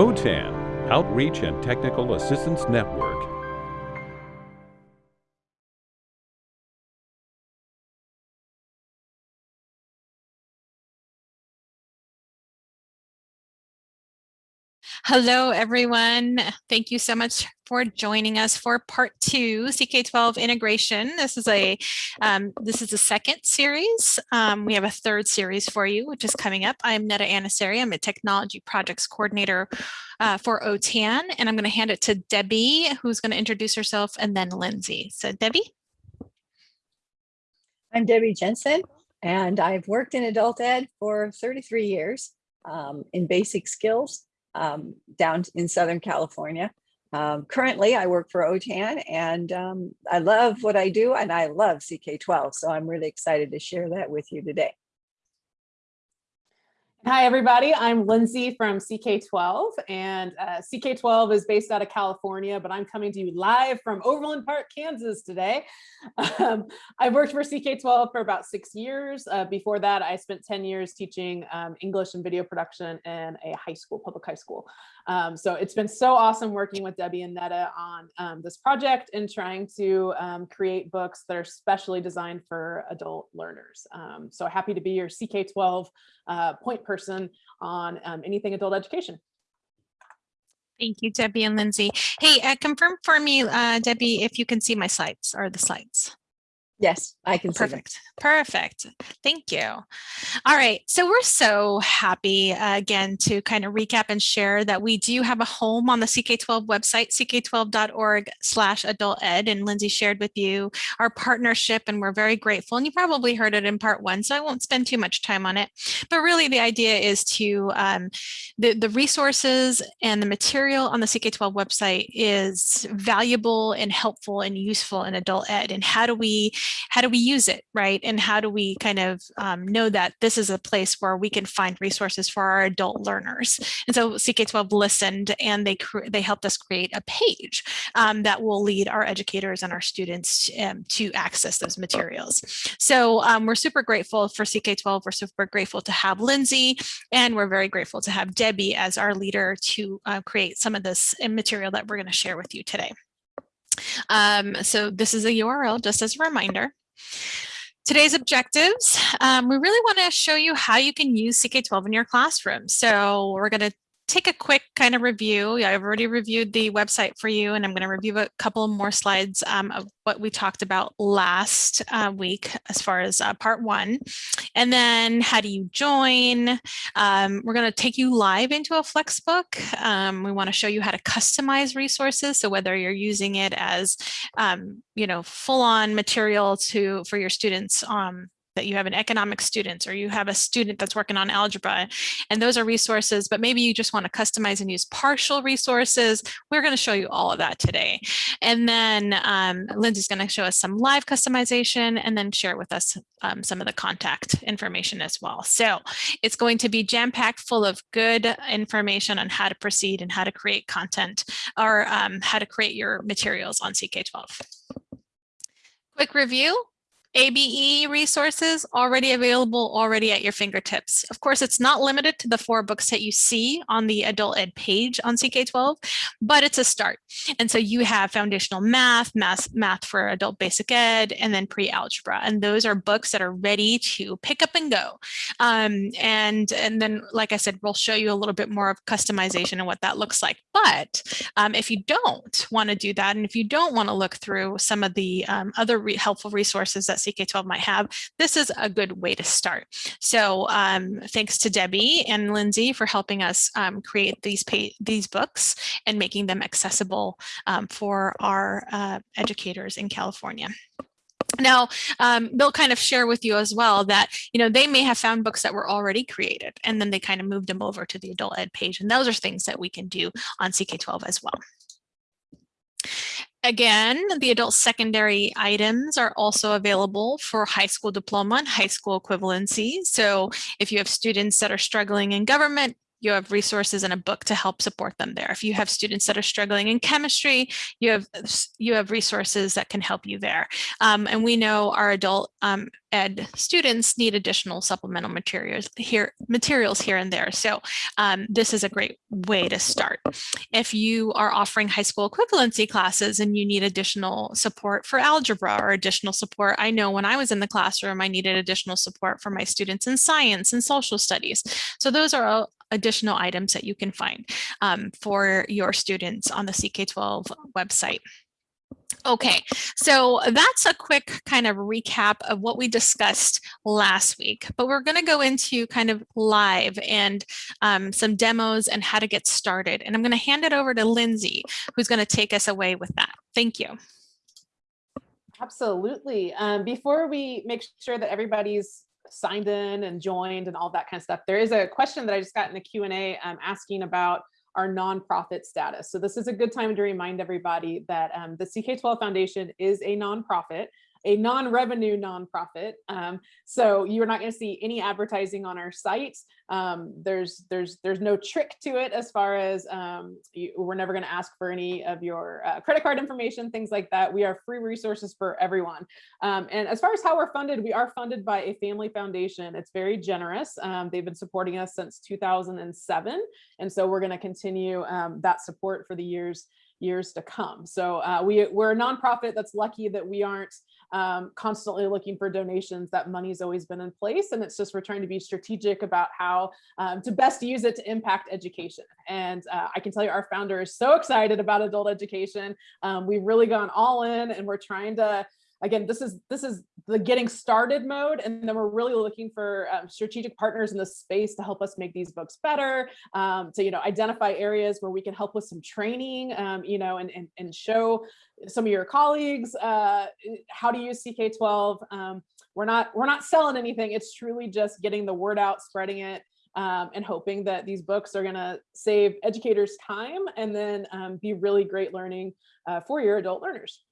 OTAN, Outreach and Technical Assistance Network. Hello, everyone. Thank you so much for joining us for part two, CK12 integration. This is a um, this is the second series. Um, we have a third series for you, which is coming up. I'm Netta Anasari. I'm a technology projects coordinator uh, for OTAN, and I'm going to hand it to Debbie, who's going to introduce herself, and then Lindsay. So Debbie. I'm Debbie Jensen, and I've worked in adult ed for 33 years um, in basic skills um, down in Southern California. Um, currently, I work for OTAN and um, I love what I do and I love CK12. So I'm really excited to share that with you today. Hi, everybody. I'm Lindsay from CK12 and uh, CK12 is based out of California, but I'm coming to you live from Overland Park, Kansas today. Um, I've worked for CK12 for about six years. Uh, before that, I spent 10 years teaching um, English and video production in a high school, public high school. Um, so it's been so awesome working with Debbie and Netta on um, this project and trying to um, create books that are specially designed for adult learners. Um, so happy to be your CK12 uh, point person on um, anything adult education. Thank you, Debbie and Lindsay. Hey, uh, confirm for me, uh, Debbie, if you can see my slides or the slides. Yes, I can Perfect. Perfect. Thank you. All right. So we're so happy uh, again to kind of recap and share that we do have a home on the CK12 website, ck12.org slash adult ed. And Lindsay shared with you our partnership and we're very grateful. And you probably heard it in part one, so I won't spend too much time on it. But really the idea is to, um, the, the resources and the material on the CK12 website is valuable and helpful and useful in adult ed. And how do we how do we use it, right? And how do we kind of um, know that this is a place where we can find resources for our adult learners? And so CK12 listened and they, they helped us create a page um, that will lead our educators and our students um, to access those materials. So um, we're super grateful for CK12. We're super grateful to have Lindsay, and we're very grateful to have Debbie as our leader to uh, create some of this material that we're going to share with you today. Um, so this is a URL just as a reminder. Today's objectives, um, we really want to show you how you can use CK12 in your classroom. So we're going to take a quick kind of review. I've already reviewed the website for you, and I'm going to review a couple more slides um, of what we talked about last uh, week as far as uh, part one. And then how do you join? Um, we're going to take you live into a Flexbook. Um, we want to show you how to customize resources. So whether you're using it as, um, you know, full on material to for your students um, that you have an economic student or you have a student that's working on algebra and those are resources, but maybe you just want to customize and use partial resources. We're going to show you all of that today. And then um, Lindsay's going to show us some live customization and then share with us um, some of the contact information as well. So it's going to be jam-packed full of good information on how to proceed and how to create content or um, how to create your materials on CK12. Quick review, ABE resources already available already at your fingertips. Of course, it's not limited to the four books that you see on the adult ed page on CK12, but it's a start. And so you have foundational math, math, math for adult basic ed, and then pre-algebra. And those are books that are ready to pick up and go. Um, and, and then, like I said, we'll show you a little bit more of customization and what that looks like. But um, if you don't want to do that, and if you don't want to look through some of the um, other re helpful resources that CK12 might have, this is a good way to start. So um, thanks to Debbie and Lindsay for helping us um, create these these books and making them accessible um, for our uh, educators in California. Now, um, they'll kind of share with you as well that, you know, they may have found books that were already created and then they kind of moved them over to the adult ed page. And those are things that we can do on CK12 as well. Again, the adult secondary items are also available for high school diploma and high school equivalency. So if you have students that are struggling in government, you have resources and a book to help support them there. If you have students that are struggling in chemistry, you have you have resources that can help you there. Um, and we know our adult um, ed students need additional supplemental materials here materials here and there. So um, this is a great way to start. If you are offering high school equivalency classes and you need additional support for algebra or additional support, I know when I was in the classroom, I needed additional support for my students in science and social studies. So those are all additional items that you can find um, for your students on the CK12 website. Okay, so that's a quick kind of recap of what we discussed last week, but we're going to go into kind of live and um, some demos and how to get started. And I'm going to hand it over to Lindsay, who's going to take us away with that. Thank you. Absolutely. Um, before we make sure that everybody's signed in and joined and all that kind of stuff, there is a question that I just got in the Q&A um, asking about our nonprofit status. So this is a good time to remind everybody that um, the CK12 Foundation is a nonprofit a non-revenue nonprofit. Um, so you're not going to see any advertising on our site. Um, there's there's there's no trick to it as far as um, you, we're never going to ask for any of your uh, credit card information, things like that. We are free resources for everyone. Um, and as far as how we're funded, we are funded by a family foundation. It's very generous. Um, they've been supporting us since 2007. And so we're going to continue um, that support for the years years to come. So uh, we, we're a nonprofit that's lucky that we aren't um, constantly looking for donations. That money's always been in place. And it's just we're trying to be strategic about how um, to best use it to impact education. And uh, I can tell you our founder is so excited about adult education. Um, we've really gone all in and we're trying to again, this is this is the getting started mode, and then we're really looking for um, strategic partners in the space to help us make these books better, um, to you know identify areas where we can help with some training, um, you know, and, and and show some of your colleagues uh, how to use CK12. Um, we're not we're not selling anything. It's truly just getting the word out, spreading it, um, and hoping that these books are going to save educators time and then um, be really great learning uh, for your adult learners.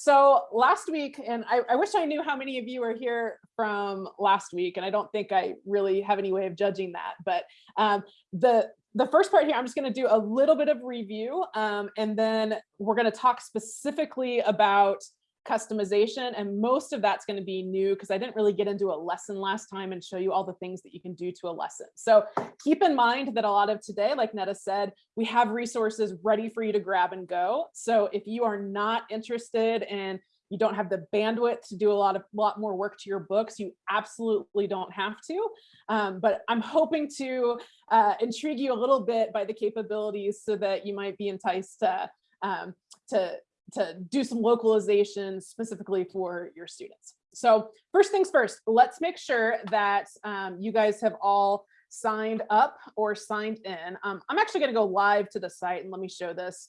So last week, and I, I, wish I knew how many of you are here from last week, and I don't think I really have any way of judging that, but um, the the first part here, I'm just going to do a little bit of review, um, and then we're going to talk specifically about customization and most of that's going to be new because I didn't really get into a lesson last time and show you all the things that you can do to a lesson. So keep in mind that a lot of today, like Netta said, we have resources ready for you to grab and go. So if you are not interested and you don't have the bandwidth to do a lot of lot more work to your books, you absolutely don't have to. Um, but I'm hoping to uh, intrigue you a little bit by the capabilities so that you might be enticed to um, to to do some localization specifically for your students. So first things first, let's make sure that um, you guys have all signed up or signed in. Um, I'm actually going to go live to the site and let me show this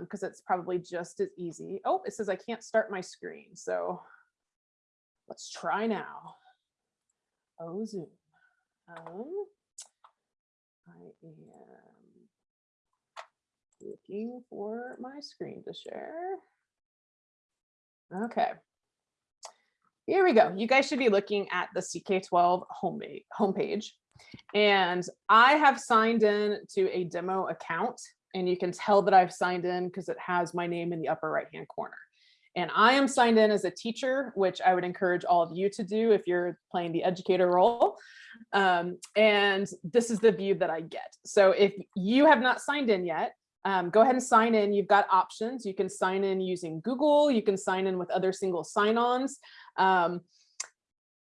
because um, it's probably just as easy. Oh, it says I can't start my screen. So let's try now. Oh, Zoom. Um, I am looking for my screen to share. Okay. Here we go. You guys should be looking at the CK12 homepage. And I have signed in to a demo account and you can tell that I've signed in because it has my name in the upper right hand corner. And I am signed in as a teacher, which I would encourage all of you to do if you're playing the educator role. Um, and this is the view that I get. So if you have not signed in yet, um, go ahead and sign in. You've got options. You can sign in using Google. You can sign in with other single sign-ons. Um,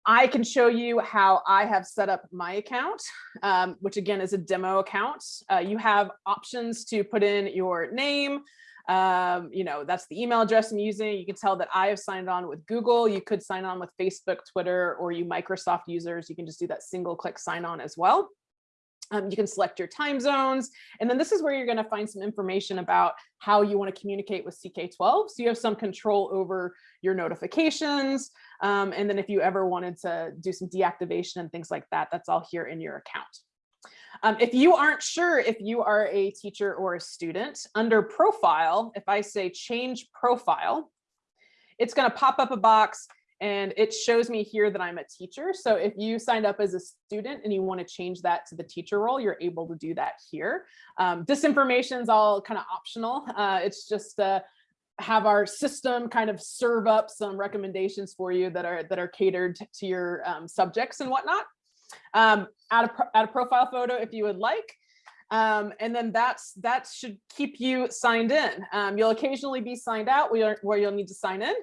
I can show you how I have set up my account, um, which again is a demo account. Uh, you have options to put in your name. Um, you know, that's the email address I'm using. You can tell that I have signed on with Google. You could sign on with Facebook, Twitter, or you Microsoft users. You can just do that single click sign on as well. Um, you can select your time zones. And then this is where you're going to find some information about how you want to communicate with CK12. So you have some control over your notifications. Um, and then if you ever wanted to do some deactivation and things like that, that's all here in your account. Um, if you aren't sure if you are a teacher or a student, under profile, if I say change profile, it's going to pop up a box and it shows me here that I'm a teacher. So if you signed up as a student and you want to change that to the teacher role, you're able to do that here. Um, this information is all kind of optional. Uh, it's just uh, have our system kind of serve up some recommendations for you that are that are catered to your um, subjects and whatnot. Um, add, a, add a profile photo if you would like. Um, and then that's that should keep you signed in. Um, you'll occasionally be signed out where, where you'll need to sign in.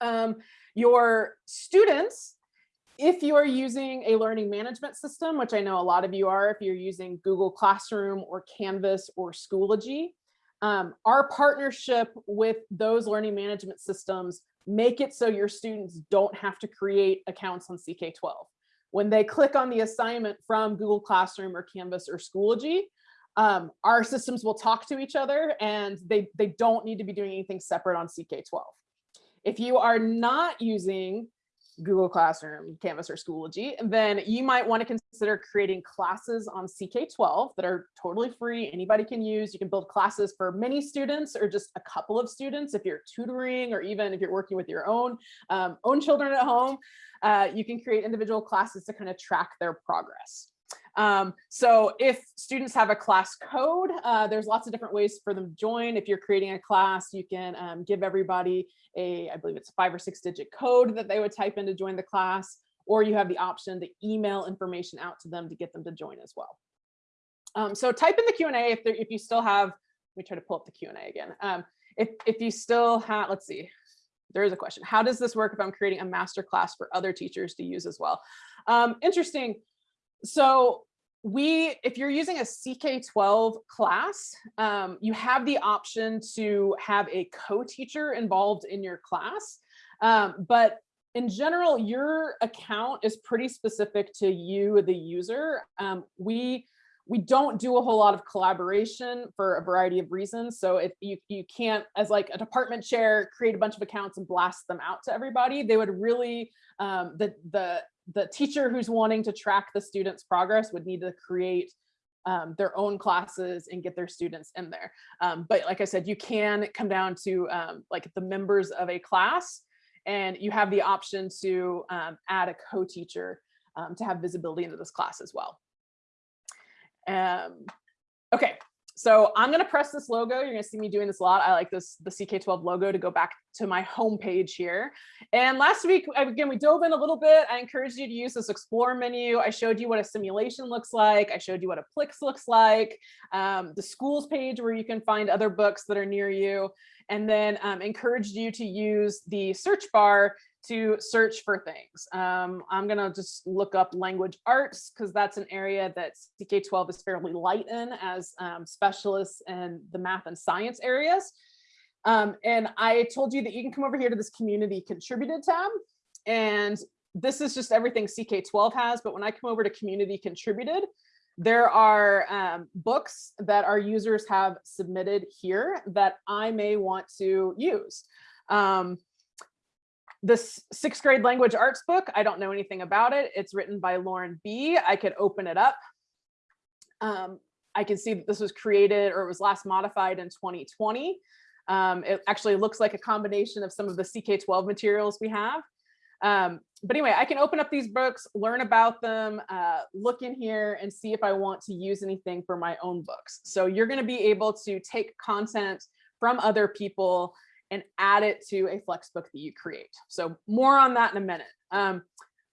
Um, your students, if you are using a learning management system, which I know a lot of you are, if you're using Google Classroom or Canvas or Schoology, um, our partnership with those learning management systems make it so your students don't have to create accounts on CK12. When they click on the assignment from Google Classroom or Canvas or Schoology, um, our systems will talk to each other and they, they don't need to be doing anything separate on CK12. If you are not using Google Classroom, Canvas, or Schoology, then you might want to consider creating classes on CK12 that are totally free. Anybody can use. You can build classes for many students or just a couple of students if you're tutoring or even if you're working with your own um, own children at home. Uh, you can create individual classes to kind of track their progress. Um, so if students have a class code, uh, there's lots of different ways for them to join. If you're creating a class, you can um, give everybody a, I believe it's a five or six digit code that they would type in to join the class, or you have the option to email information out to them to get them to join as well. Um, so type in the Q&A if, if you still have, let me try to pull up the Q&A again. Um, if, if you still have, let's see, there is a question. How does this work if I'm creating a master class for other teachers to use as well? Um, interesting. So we, if you're using a CK12 class, um, you have the option to have a co-teacher involved in your class. Um, but in general, your account is pretty specific to you, the user. Um, we we don't do a whole lot of collaboration for a variety of reasons. So if you, you can't, as like a department chair, create a bunch of accounts and blast them out to everybody, they would really, um, the, the the teacher who's wanting to track the student's progress would need to create um, their own classes and get their students in there. Um, but like I said, you can come down to um, like the members of a class and you have the option to um, add a co-teacher um, to have visibility into this class as well. Um, okay, so I'm going to press this logo. You're going to see me doing this a lot. I like this, the CK12 logo to go back to my home page here. And last week, again, we dove in a little bit. I encouraged you to use this explore menu. I showed you what a simulation looks like. I showed you what a Plix looks like, um, the schools page where you can find other books that are near you, and then um, encouraged you to use the search bar to search for things. Um, I'm gonna just look up language arts because that's an area that CK12 is fairly light in as um, specialists in the math and science areas. Um, and I told you that you can come over here to this community contributed tab. And this is just everything CK12 has. But when I come over to community contributed, there are um, books that our users have submitted here that I may want to use. Um, this sixth grade language arts book, I don't know anything about it. It's written by Lauren B. I could open it up. Um, I can see that this was created or it was last modified in 2020. Um, it actually looks like a combination of some of the CK12 materials we have. Um, but anyway, I can open up these books, learn about them, uh, look in here and see if I want to use anything for my own books. So you're going to be able to take content from other people and add it to a Flexbook that you create. So more on that in a minute. Um,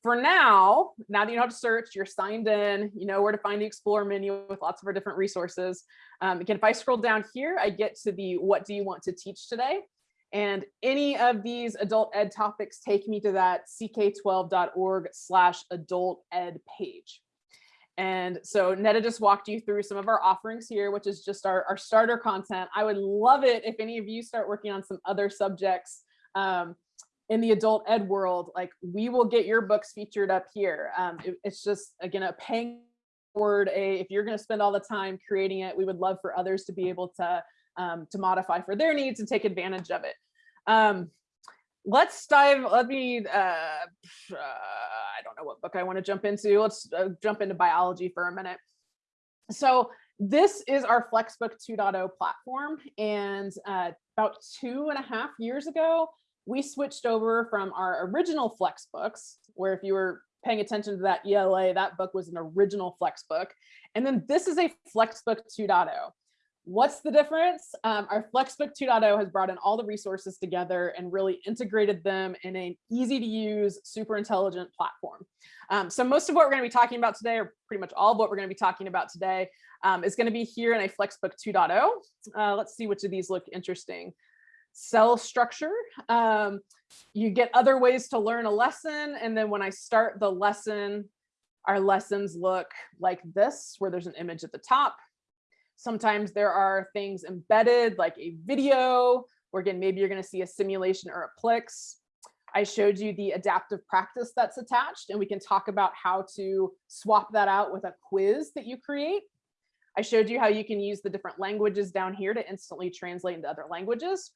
for now, now that you know how to search, you're signed in, you know where to find the Explore menu with lots of our different resources. Um, again, if I scroll down here, I get to the what do you want to teach today? And any of these adult ed topics take me to that ck12.org slash adult ed page. And so Netta just walked you through some of our offerings here, which is just our, our starter content. I would love it if any of you start working on some other subjects um, in the adult ed world, like we will get your books featured up here. Um, it, it's just, again, a paying forward a, if you're gonna spend all the time creating it, we would love for others to be able to, um, to modify for their needs and take advantage of it. Um, let's dive, let me, uh, uh, I don't know what book I want to jump into. Let's uh, jump into biology for a minute. So this is our Flexbook 2.0 platform. And uh, about two and a half years ago, we switched over from our original flex books, where if you were paying attention to that ELA, that book was an original flex book. And then this is a Flexbook 2.0. What's the difference? Um, our Flexbook 2.0 has brought in all the resources together and really integrated them in an easy to use, super intelligent platform. Um, so most of what we're going to be talking about today, or pretty much all of what we're going to be talking about today, um, is going to be here in a Flexbook 2.0. Uh, let's see which of these look interesting. Cell structure. Um, you get other ways to learn a lesson. And then when I start the lesson, our lessons look like this, where there's an image at the top. Sometimes there are things embedded like a video, or again, maybe you're gonna see a simulation or a Plix. I showed you the adaptive practice that's attached and we can talk about how to swap that out with a quiz that you create. I showed you how you can use the different languages down here to instantly translate into other languages.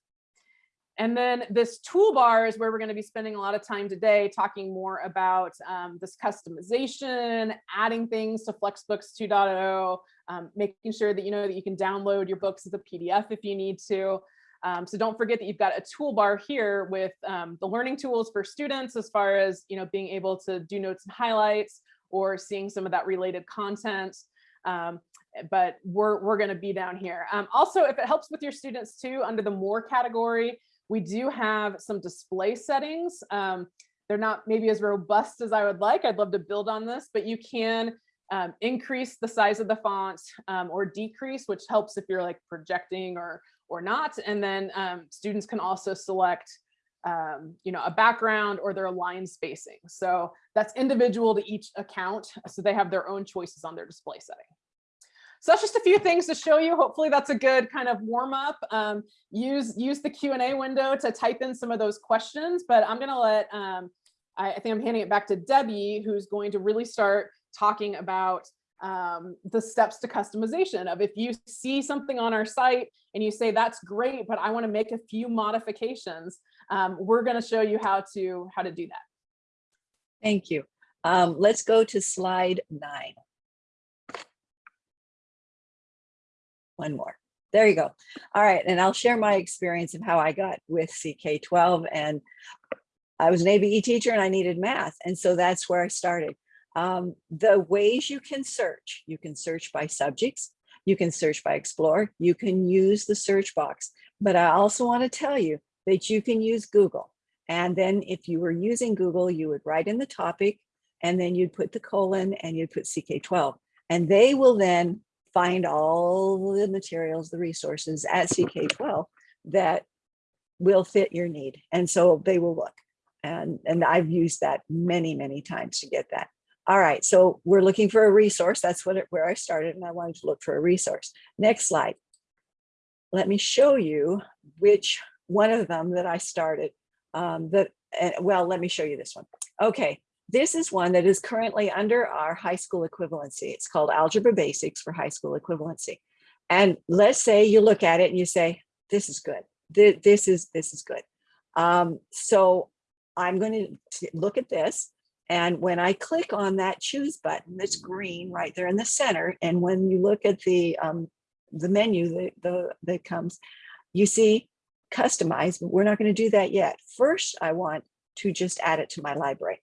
And then this toolbar is where we're going to be spending a lot of time today talking more about um, this customization, adding things to Flexbooks 2.0, um, making sure that you know that you can download your books as a PDF if you need to. Um, so don't forget that you've got a toolbar here with um, the learning tools for students as far as you know being able to do notes and highlights or seeing some of that related content. Um, but we're, we're going to be down here. Um, also, if it helps with your students too, under the more category, we do have some display settings. Um, they're not maybe as robust as I would like. I'd love to build on this, but you can um, increase the size of the font um, or decrease, which helps if you're like projecting or or not. And then um, students can also select um, you know, a background or their line spacing. So that's individual to each account. So they have their own choices on their display setting. So that's just a few things to show you. Hopefully that's a good kind of warm up. Um, use, use the Q&A window to type in some of those questions, but I'm gonna let, um, I, think I'm handing it back to Debbie, who's going to really start talking about um, the steps to customization of if you see something on our site and you say, that's great, but I wanna make a few modifications, um, we're gonna show you how to, how to do that. Thank you. Um, let's go to slide nine. one more. There you go. All right, and I'll share my experience of how I got with CK12 and I was an ABE teacher and I needed math. And so that's where I started. Um, the ways you can search, you can search by subjects, you can search by Explore, you can use the search box. But I also want to tell you that you can use Google. And then if you were using Google, you would write in the topic and then you'd put the colon and you'd put CK12. And they will then find all the materials, the resources at CK12 that will fit your need. And so they will look. And, and I've used that many, many times to get that. All right, so we're looking for a resource. That's what it, where I started and I wanted to look for a resource. Next slide. Let me show you which one of them that I started. Um, that, uh, well, let me show you this one. Okay, this is one that is currently under our high school equivalency. It's called Algebra Basics for High School Equivalency. And let's say you look at it and you say, this is good. This is, this is good. Um, so I'm going to look at this. And when I click on that choose button that's green right there in the center, and when you look at the um, the menu that, the, that comes, you see customize, but we're not going to do that yet. First, I want to just add it to my library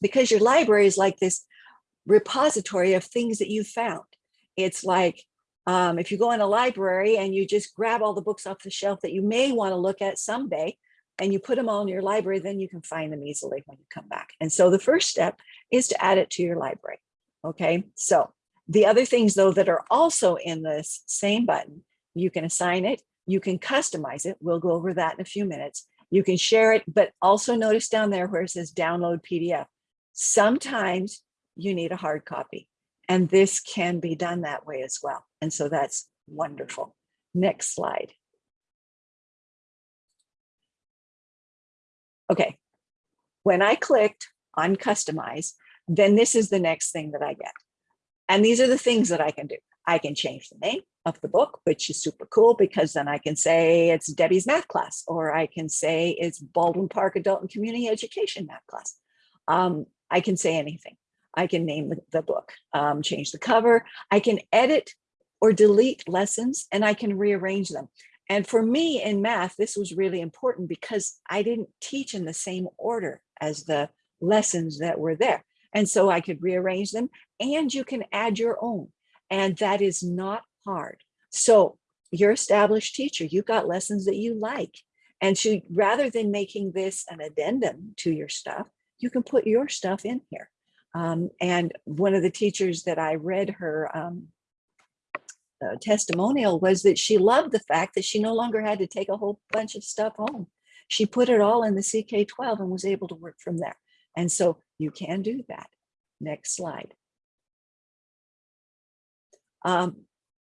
because your library is like this repository of things that you've found. It's like um, if you go in a library and you just grab all the books off the shelf that you may want to look at someday, and you put them all in your library, then you can find them easily when you come back. And so the first step is to add it to your library. Okay, so the other things though that are also in this same button, you can assign it, you can customize it. We'll go over that in a few minutes. You can share it, but also notice down there where it says download PDF. Sometimes you need a hard copy and this can be done that way as well. And so that's wonderful. Next slide. Okay, when I clicked on customize, then this is the next thing that I get. And these are the things that I can do. I can change the name of the book, which is super cool because then I can say it's Debbie's math class, or I can say it's Baldwin Park Adult and Community Education math class. Um, I can say anything. I can name the, book, um, change the cover. I can edit or delete lessons and I can rearrange them. And for me in math, this was really important because I didn't teach in the same order as the lessons that were there. And so I could rearrange them and you can add your own. And that is not hard. So you're established teacher, you've got lessons that you like. And so rather than making this an addendum to your stuff, you can put your stuff in here. Um, and one of the teachers that I read her um, uh, testimonial was that she loved the fact that she no longer had to take a whole bunch of stuff home. She put it all in the CK12 and was able to work from there. And so you can do that. Next slide. Um,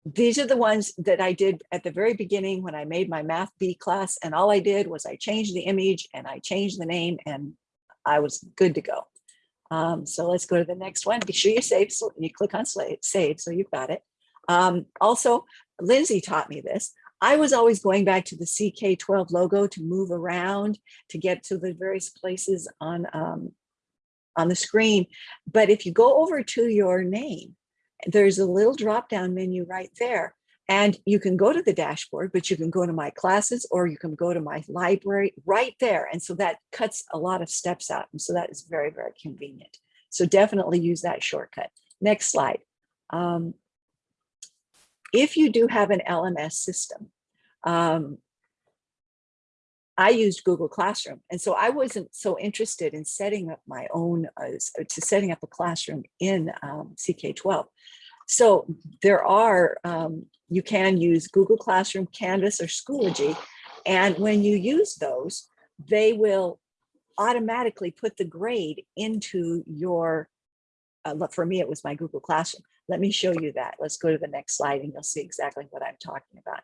these are the ones that I did at the very beginning when I made my math B class. And all I did was I changed the image and I changed the name and I was good to go. Um, so let's go to the next one. Be sure you save, so you click on save, save so you've got it. Um, also, Lindsay taught me this. I was always going back to the CK12 logo to move around to get to the various places on, um, on the screen. But if you go over to your name, there's a little drop down menu right there. And you can go to the dashboard, but you can go to my classes or you can go to my library right there. And so that cuts a lot of steps out. And so that is very, very convenient. So definitely use that shortcut. Next slide. Um, if you do have an LMS system, um, I used Google Classroom. And so I wasn't so interested in setting up my own, uh, to setting up a classroom in um, CK12. So there are, um, you can use Google Classroom, Canvas, or Schoology. And when you use those, they will automatically put the grade into your, uh, for me, it was my Google Classroom. Let me show you that. Let's go to the next slide and you'll see exactly what I'm talking about.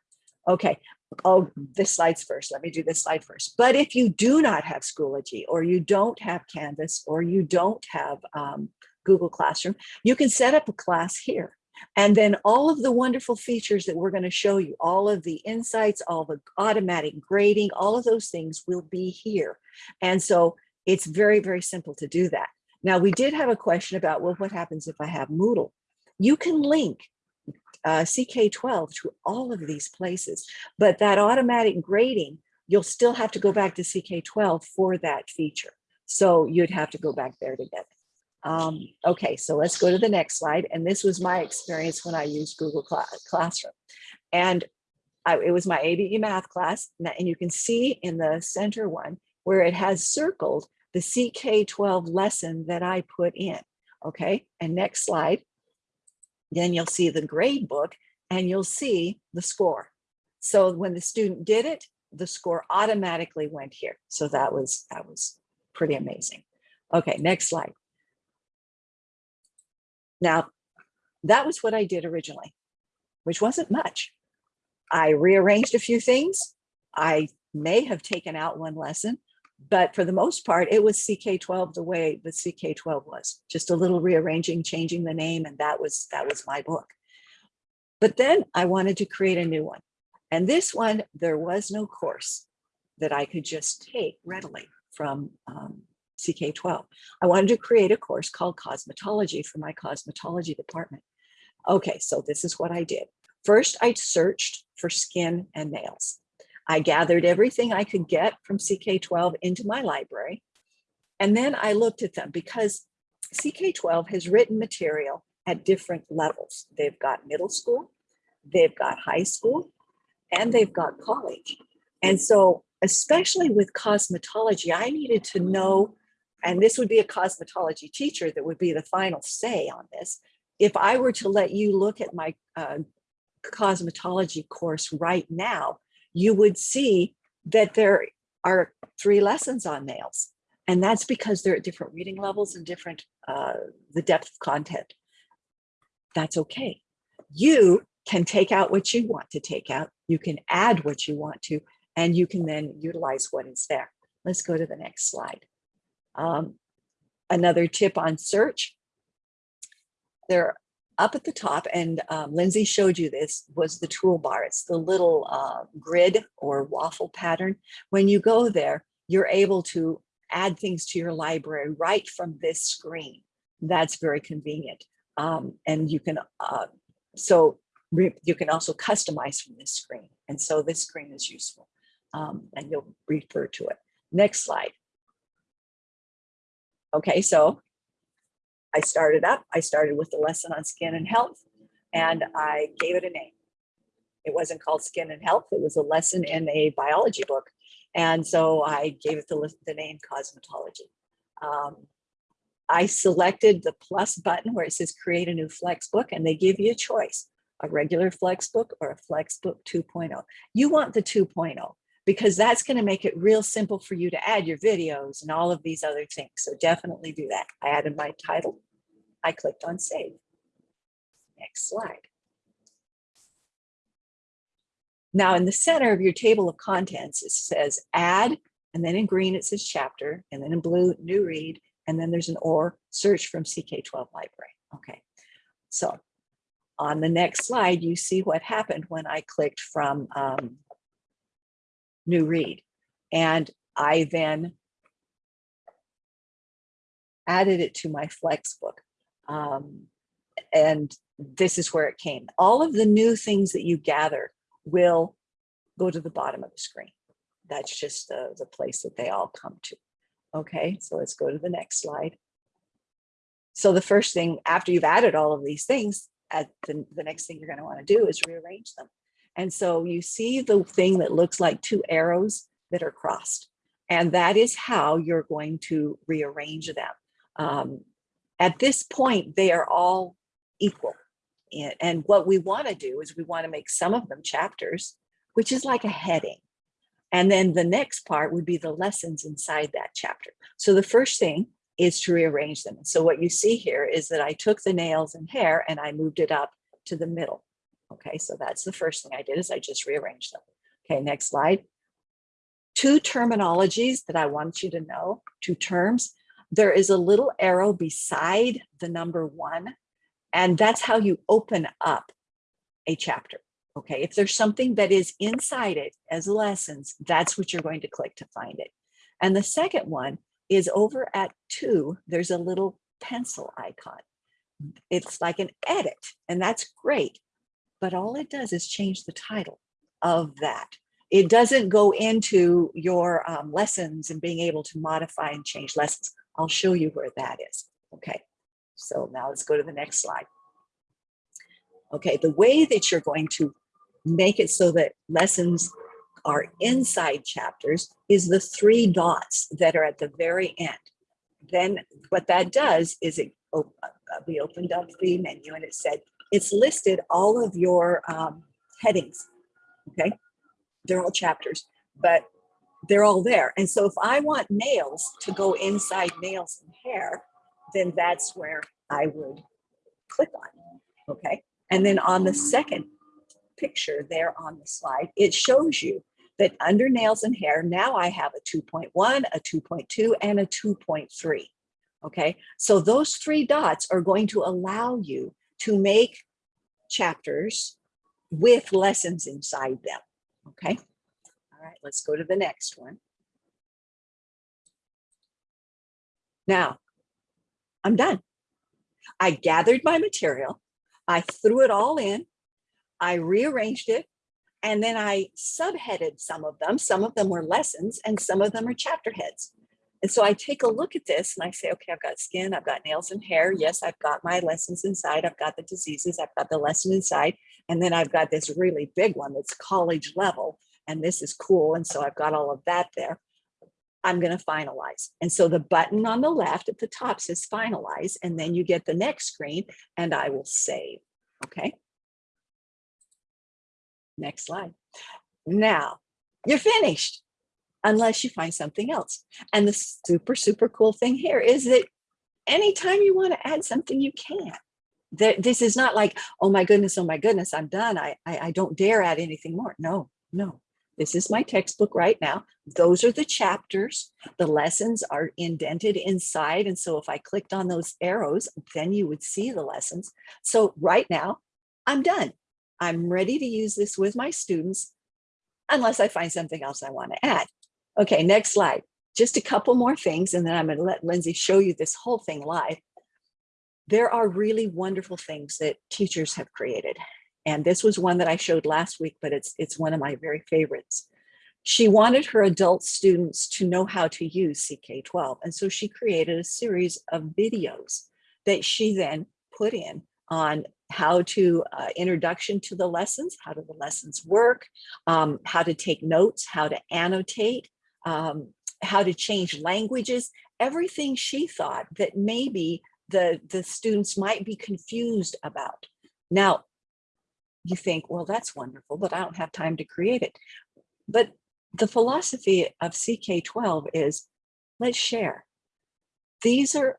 Okay, oh, this slide's first. Let me do this slide first. But if you do not have Schoology or you don't have Canvas or you don't have um, Google Classroom, you can set up a class here. And then all of the wonderful features that we're going to show you, all of the insights, all the automatic grading, all of those things will be here. And so it's very, very simple to do that. Now, we did have a question about, well, what happens if I have Moodle? You can link uh, CK12 to all of these places, but that automatic grading, you'll still have to go back to CK12 for that feature. So you'd have to go back there to get it. Um, okay, so let's go to the next slide. And this was my experience when I used Google Classroom. And I, it was my ABE math class. And you can see in the center one where it has circled the CK12 lesson that I put in. Okay, and next slide. Then you'll see the grade book and you'll see the score. So when the student did it, the score automatically went here. So that was, that was pretty amazing. Okay, next slide. Now, that was what I did originally, which wasn't much. I rearranged a few things. I may have taken out one lesson, but for the most part, it was CK12 the way the CK12 was, just a little rearranging, changing the name, and that was that was my book. But then I wanted to create a new one. And this one, there was no course that I could just take readily from um, CK12. I wanted to create a course called cosmetology for my cosmetology department. Okay, so this is what I did. First, I searched for skin and nails. I gathered everything I could get from CK12 into my library. And then I looked at them because CK12 has written material at different levels. They've got middle school, they've got high school, and they've got college. And so especially with cosmetology, I needed to know and this would be a cosmetology teacher that would be the final say on this. If I were to let you look at my uh, cosmetology course right now, you would see that there are three lessons on nails. And that's because they're at different reading levels and different, uh, the depth of content. That's okay. You can take out what you want to take out. You can add what you want to, and you can then utilize what is there. Let's go to the next slide. Um, another tip on search, they're up at the top, and um, Lindsay showed you this, was the toolbar. It's the little uh, grid or waffle pattern. When you go there, you're able to add things to your library right from this screen. That's very convenient. Um, and you can, uh, so you can also customize from this screen. And so this screen is useful um, and you'll refer to it. Next slide. Okay, so I started up, I started with the lesson on skin and health and I gave it a name. It wasn't called skin and health. It was a lesson in a biology book. And so I gave it the, the name cosmetology. Um, I selected the plus button where it says create a new flex book and they give you a choice, a regular flex book or a flex book 2.0. You want the 2.0 because that's going to make it real simple for you to add your videos and all of these other things. So definitely do that. I added my title. I clicked on save. Next slide. Now in the center of your table of contents, it says add, and then in green it says chapter, and then in blue, new read, and then there's an or search from CK12 library. Okay, so on the next slide, you see what happened when I clicked from um, new read. And I then added it to my flex book. Um, and this is where it came. All of the new things that you gather will go to the bottom of the screen. That's just the, the place that they all come to. Okay, so let's go to the next slide. So the first thing after you've added all of these things, at the, the next thing you're going to want to do is rearrange them. And so you see the thing that looks like two arrows that are crossed. And that is how you're going to rearrange them. Um, at this point, they are all equal. And, what we want to do is we want to make some of them chapters, which is like a heading. And then the next part would be the lessons inside that chapter. So the first thing is to rearrange them. So what you see here is that I took the nails and hair and I moved it up to the middle. Okay, so that's the first thing I did is I just rearranged them. Okay, next slide. Two terminologies that I want you to know, two terms. There is a little arrow beside the number one, and that's how you open up a chapter. Okay, if there's something that is inside it as lessons, that's what you're going to click to find it. And the second one is over at two, there's a little pencil icon. It's like an edit, and that's great. But all it does is change the title of that. It doesn't go into your um, lessons and being able to modify and change lessons. I'll show you where that is. Okay, so now let's go to the next slide. Okay, the way that you're going to make it so that lessons are inside chapters is the three dots that are at the very end. Then what that does is it uh, we opened up the menu and it said it's listed all of your um, headings. Okay, they're all chapters, but they're all there. And so if I want nails to go inside nails and hair, then that's where I would click on. Okay, and then on the second picture there on the slide, it shows you that under nails and hair, now I have a 2.1, a 2.2, and a 2.3. Okay, so those three dots are going to allow you to make chapters with lessons inside them. Okay, all right, let's go to the next one. Now, I'm done. I gathered my material, I threw it all in, I rearranged it, and then I subheaded some of them. Some of them were lessons and some of them are chapter heads. And so I take a look at this and I say, okay, I've got skin, I've got nails and hair. Yes, I've got my lessons inside. I've got the diseases, I've got the lesson inside. And then I've got this really big one that's college level. And this is cool. And so I've got all of that there. I'm going to finalize. And so the button on the left at the top says finalize. And then you get the next screen and I will save. Okay. Next slide. Now you're finished unless you find something else. And the super, super cool thing here is that anytime you want to add something, you can. That this is not like, oh my goodness, oh my goodness, I'm done. I, I, I don't dare add anything more. No, no. This is my textbook right now. Those are the chapters. The lessons are indented inside. And so if I clicked on those arrows, then you would see the lessons. So right now, I'm done. I'm ready to use this with my students unless I find something else I want to add. Okay, next slide. Just a couple more things, and then I'm going to let Lindsay show you this whole thing live. There are really wonderful things that teachers have created. And this was one that I showed last week, but it's, it's one of my very favorites. She wanted her adult students to know how to use CK12. And so she created a series of videos that she then put in on how to uh, introduction to the lessons, how do the lessons work, um, how to take notes, how to annotate, um, how to change languages, everything she thought that maybe the, the students might be confused about. Now, you think, well, that's wonderful, but I don't have time to create it. But the philosophy of CK12 is let's share. These are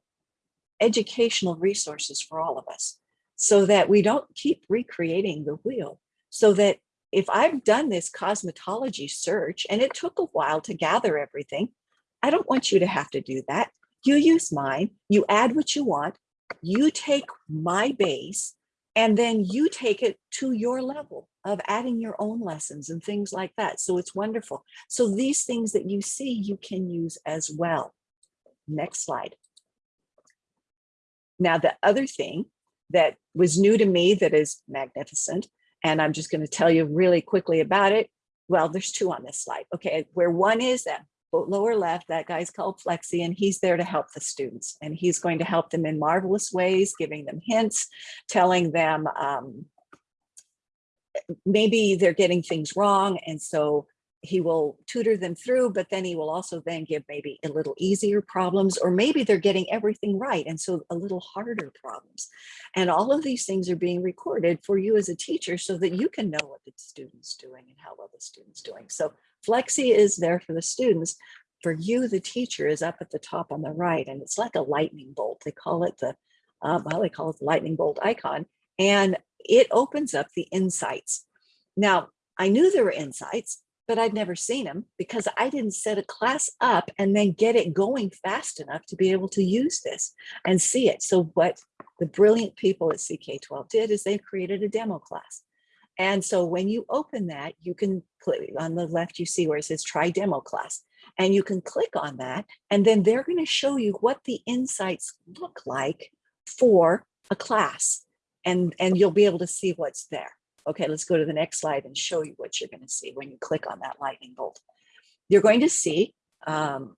educational resources for all of us so that we don't keep recreating the wheel. So that if I've done this cosmetology search and it took a while to gather everything, I don't want you to have to do that. You use mine, you add what you want, you take my base, and then you take it to your level of adding your own lessons and things like that. So it's wonderful. So these things that you see, you can use as well. Next slide. Now, the other thing that was new to me that is magnificent, and I'm just going to tell you really quickly about it. Well, there's two on this slide. Okay, where one is that lower left, that guy's called Flexi, and he's there to help the students. And he's going to help them in marvelous ways, giving them hints, telling them um, maybe they're getting things wrong. And so he will tutor them through, but then he will also then give maybe a little easier problems, or maybe they're getting everything right. And so a little harder problems. And all of these things are being recorded for you as a teacher so that you can know what the student's doing and how well the student's doing. So Flexi is there for the students. For you, the teacher is up at the top on the right, and it's like a lightning bolt. They call it the, uh, well, they call it the lightning bolt icon, and it opens up the insights. Now, I knew there were insights, but I'd never seen them because I didn't set a class up and then get it going fast enough to be able to use this and see it. So what the brilliant people at CK12 did is they created a demo class. And so when you open that, you can click on the left, you see where it says try demo class. And you can click on that, and then they're going to show you what the insights look like for a class. And, and you'll be able to see what's there. Okay, let's go to the next slide and show you what you're going to see when you click on that lightning bolt. You're going to see um,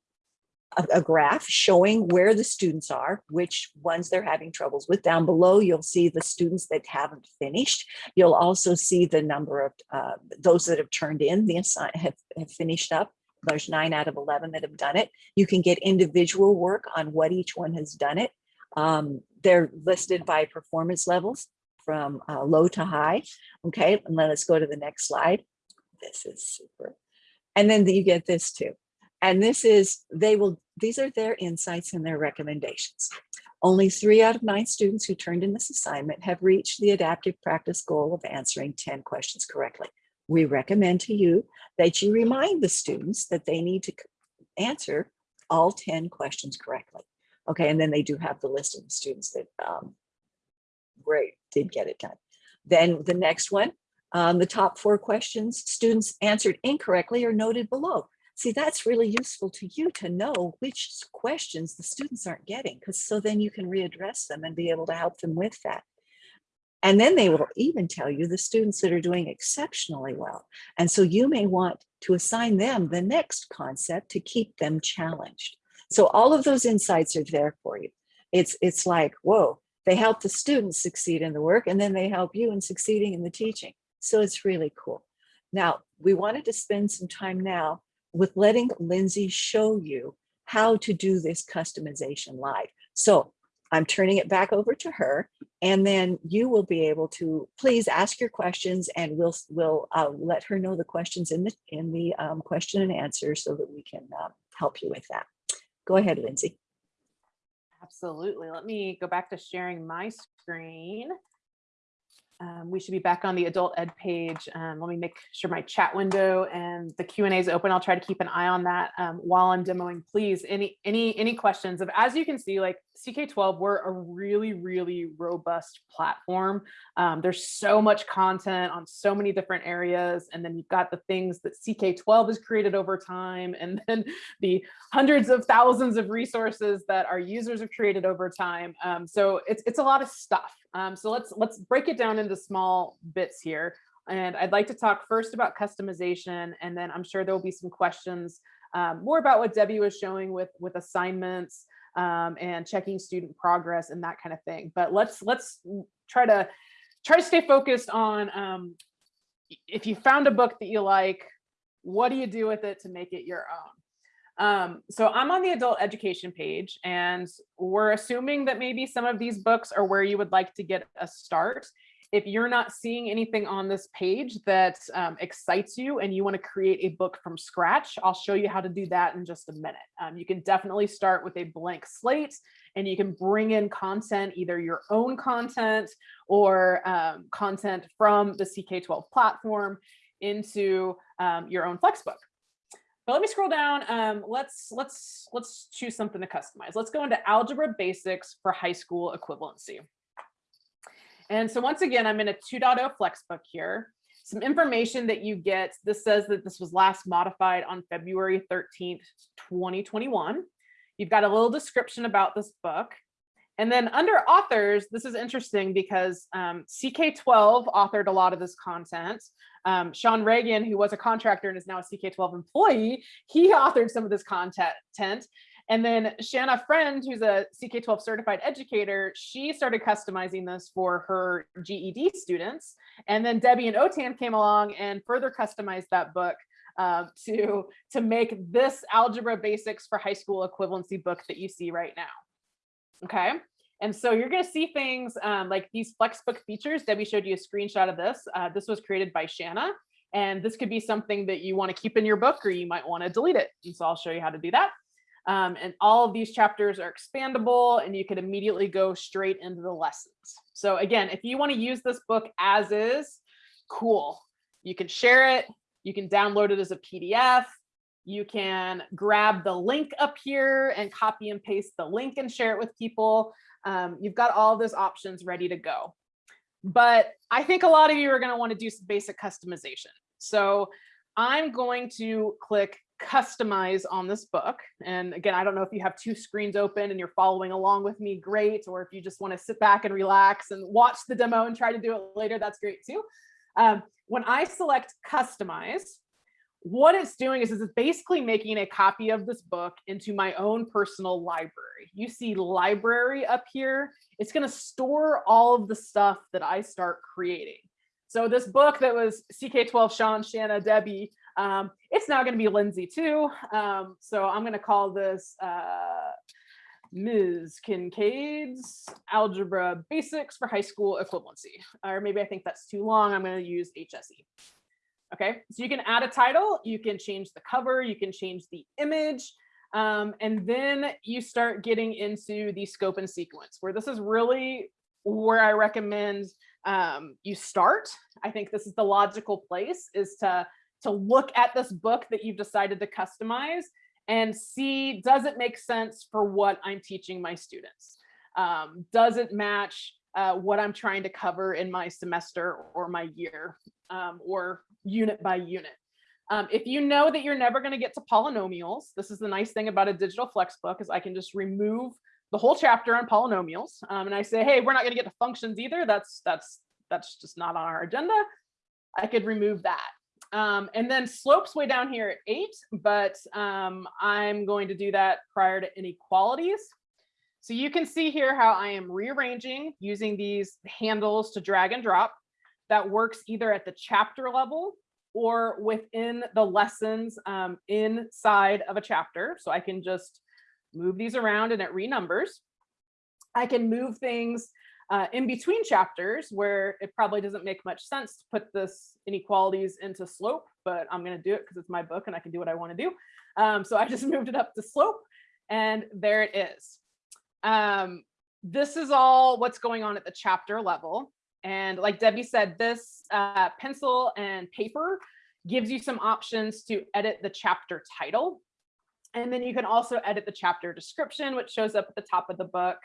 a, a, graph showing where the students are, which ones they're having troubles with. Down below, you'll see the students that haven't finished. You'll also see the number of uh, those that have turned in, the assign have, have finished up. There's nine out of 11 that have done it. You can get individual work on what each one has done it. Um, they're listed by performance levels from uh, low to high. Okay, and then let's go to the next slide. This is super. And then you get this too. And this is, they will, these are their insights and their recommendations. Only three out of nine students who turned in this assignment have reached the adaptive practice goal of answering 10 questions correctly. We recommend to you that you remind the students that they need to answer all 10 questions correctly. Okay, and then they do have the list of the students that um, great, did get it done. Then the next one, um, the top four questions students answered incorrectly are noted below. See, that's really useful to you to know which questions the students aren't getting, because so then you can readdress them and be able to help them with that. And then they will even tell you the students that are doing exceptionally well. And so you may want to assign them the next concept to keep them challenged. So all of those insights are there for you. It's, it's like, whoa, they help the students succeed in the work and then they help you in succeeding in the teaching. So it's really cool. Now, we wanted to spend some time now with letting Lindsay show you how to do this customization live. So I'm turning it back over to her and then you will be able to please ask your questions and we'll we'll uh, let her know the questions in the in the um, question and answer so that we can uh, help you with that. Go ahead, Lindsay. Absolutely. Let me go back to sharing my screen. Um, we should be back on the adult ed page. Um, let me make sure my chat window and the Q and A is open. I'll try to keep an eye on that um, while I'm demoing. Please, any any any questions of as you can see, like CK12, we're a really, really robust platform. Um, there's so much content on so many different areas. And then you've got the things that CK12 has created over time, and then the hundreds of thousands of resources that our users have created over time. Um, so it's, it's a lot of stuff. Um, so let's, let's break it down into small bits here. And I'd like to talk first about customization, and then I'm sure there will be some questions um, more about what Debbie was showing with, with assignments um, and checking student progress and that kind of thing. But let's let's try to try to stay focused on um, if you found a book that you like, what do you do with it to make it your own? Um, so I'm on the adult education page and we're assuming that maybe some of these books are where you would like to get a start if you're not seeing anything on this page that um, excites you and you want to create a book from scratch, I'll show you how to do that in just a minute. Um, you can definitely start with a blank slate and you can bring in content, either your own content or um, content from the CK12 platform into um, your own Flexbook. But let me scroll down. Um, let's let's let's choose something to customize. Let's go into algebra basics for high school equivalency. And so once again, I'm in a 2.0 Flexbook here. Some information that you get, this says that this was last modified on February 13th, 2021. You've got a little description about this book. And then under authors, this is interesting because um, CK12 authored a lot of this content. Um, Sean Reagan, who was a contractor and is now a CK12 employee, he authored some of this content. And then Shanna Friend, who's a CK12 certified educator, she started customizing this for her GED students. And then Debbie and OTAN came along and further customized that book uh, to, to make this algebra basics for high school equivalency book that you see right now. Okay. And so you're going to see things um, like these Flexbook features. Debbie showed you a screenshot of this. Uh, this was created by Shanna. And this could be something that you want to keep in your book or you might want to delete it. And so I'll show you how to do that. Um, and all of these chapters are expandable and you can immediately go straight into the lessons. So again, if you want to use this book as is, cool. You can share it. You can download it as a PDF. You can grab the link up here and copy and paste the link and share it with people. Um, you've got all those options ready to go. But I think a lot of you are going to want to do some basic customization. So I'm going to click customize on this book. And again, I don't know if you have two screens open and you're following along with me, great. Or if you just want to sit back and relax and watch the demo and try to do it later, that's great too. Um, when I select customize, what it's doing is, is it's basically making a copy of this book into my own personal library. You see library up here. It's going to store all of the stuff that I start creating. So this book that was CK12 Sean, Shanna, Debbie, um, it's now going to be Lindsay too. Um, so I'm going to call this uh, Ms. Kincaid's Algebra Basics for High School Equivalency. Or maybe I think that's too long. I'm going to use HSE. Okay, so you can add a title, you can change the cover, you can change the image, um, and then you start getting into the scope and sequence, where this is really where I recommend um, you start. I think this is the logical place is to to look at this book that you've decided to customize and see, does it make sense for what I'm teaching my students? Um, does it match uh, what I'm trying to cover in my semester or my year um, or unit by unit? Um, if you know that you're never going to get to polynomials, this is the nice thing about a digital flex book is I can just remove the whole chapter on polynomials. Um, and I say, hey, we're not going to get to functions either. That's that's that's just not on our agenda. I could remove that. Um, and then slopes way down here at eight, but um, I'm going to do that prior to inequalities. So you can see here how I am rearranging using these handles to drag and drop. That works either at the chapter level or within the lessons um, inside of a chapter. So I can just move these around and it renumbers. I can move things uh, in between chapters where it probably doesn't make much sense to put this inequalities into slope, but I'm going to do it because it's my book and I can do what I want to do. Um, so I just moved it up to slope and there it is. Um, this is all what's going on at the chapter level. And like Debbie said, this uh, pencil and paper gives you some options to edit the chapter title. And then you can also edit the chapter description, which shows up at the top of the book.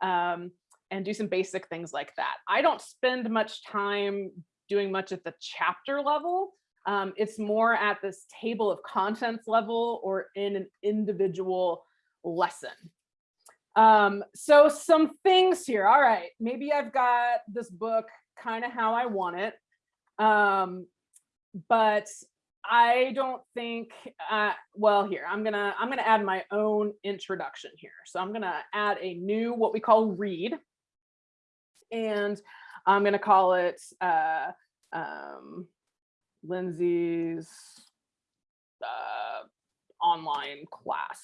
um, and do some basic things like that. I don't spend much time doing much at the chapter level. Um, it's more at this table of contents level or in an individual lesson. Um, so some things here. All right, maybe I've got this book kind of how I want it. Um, but I don't think, uh, well, here, I'm gonna, I'm gonna add my own introduction here. So I'm gonna add a new, what we call read. And I'm gonna call it uh, um, Lindsay's uh, online class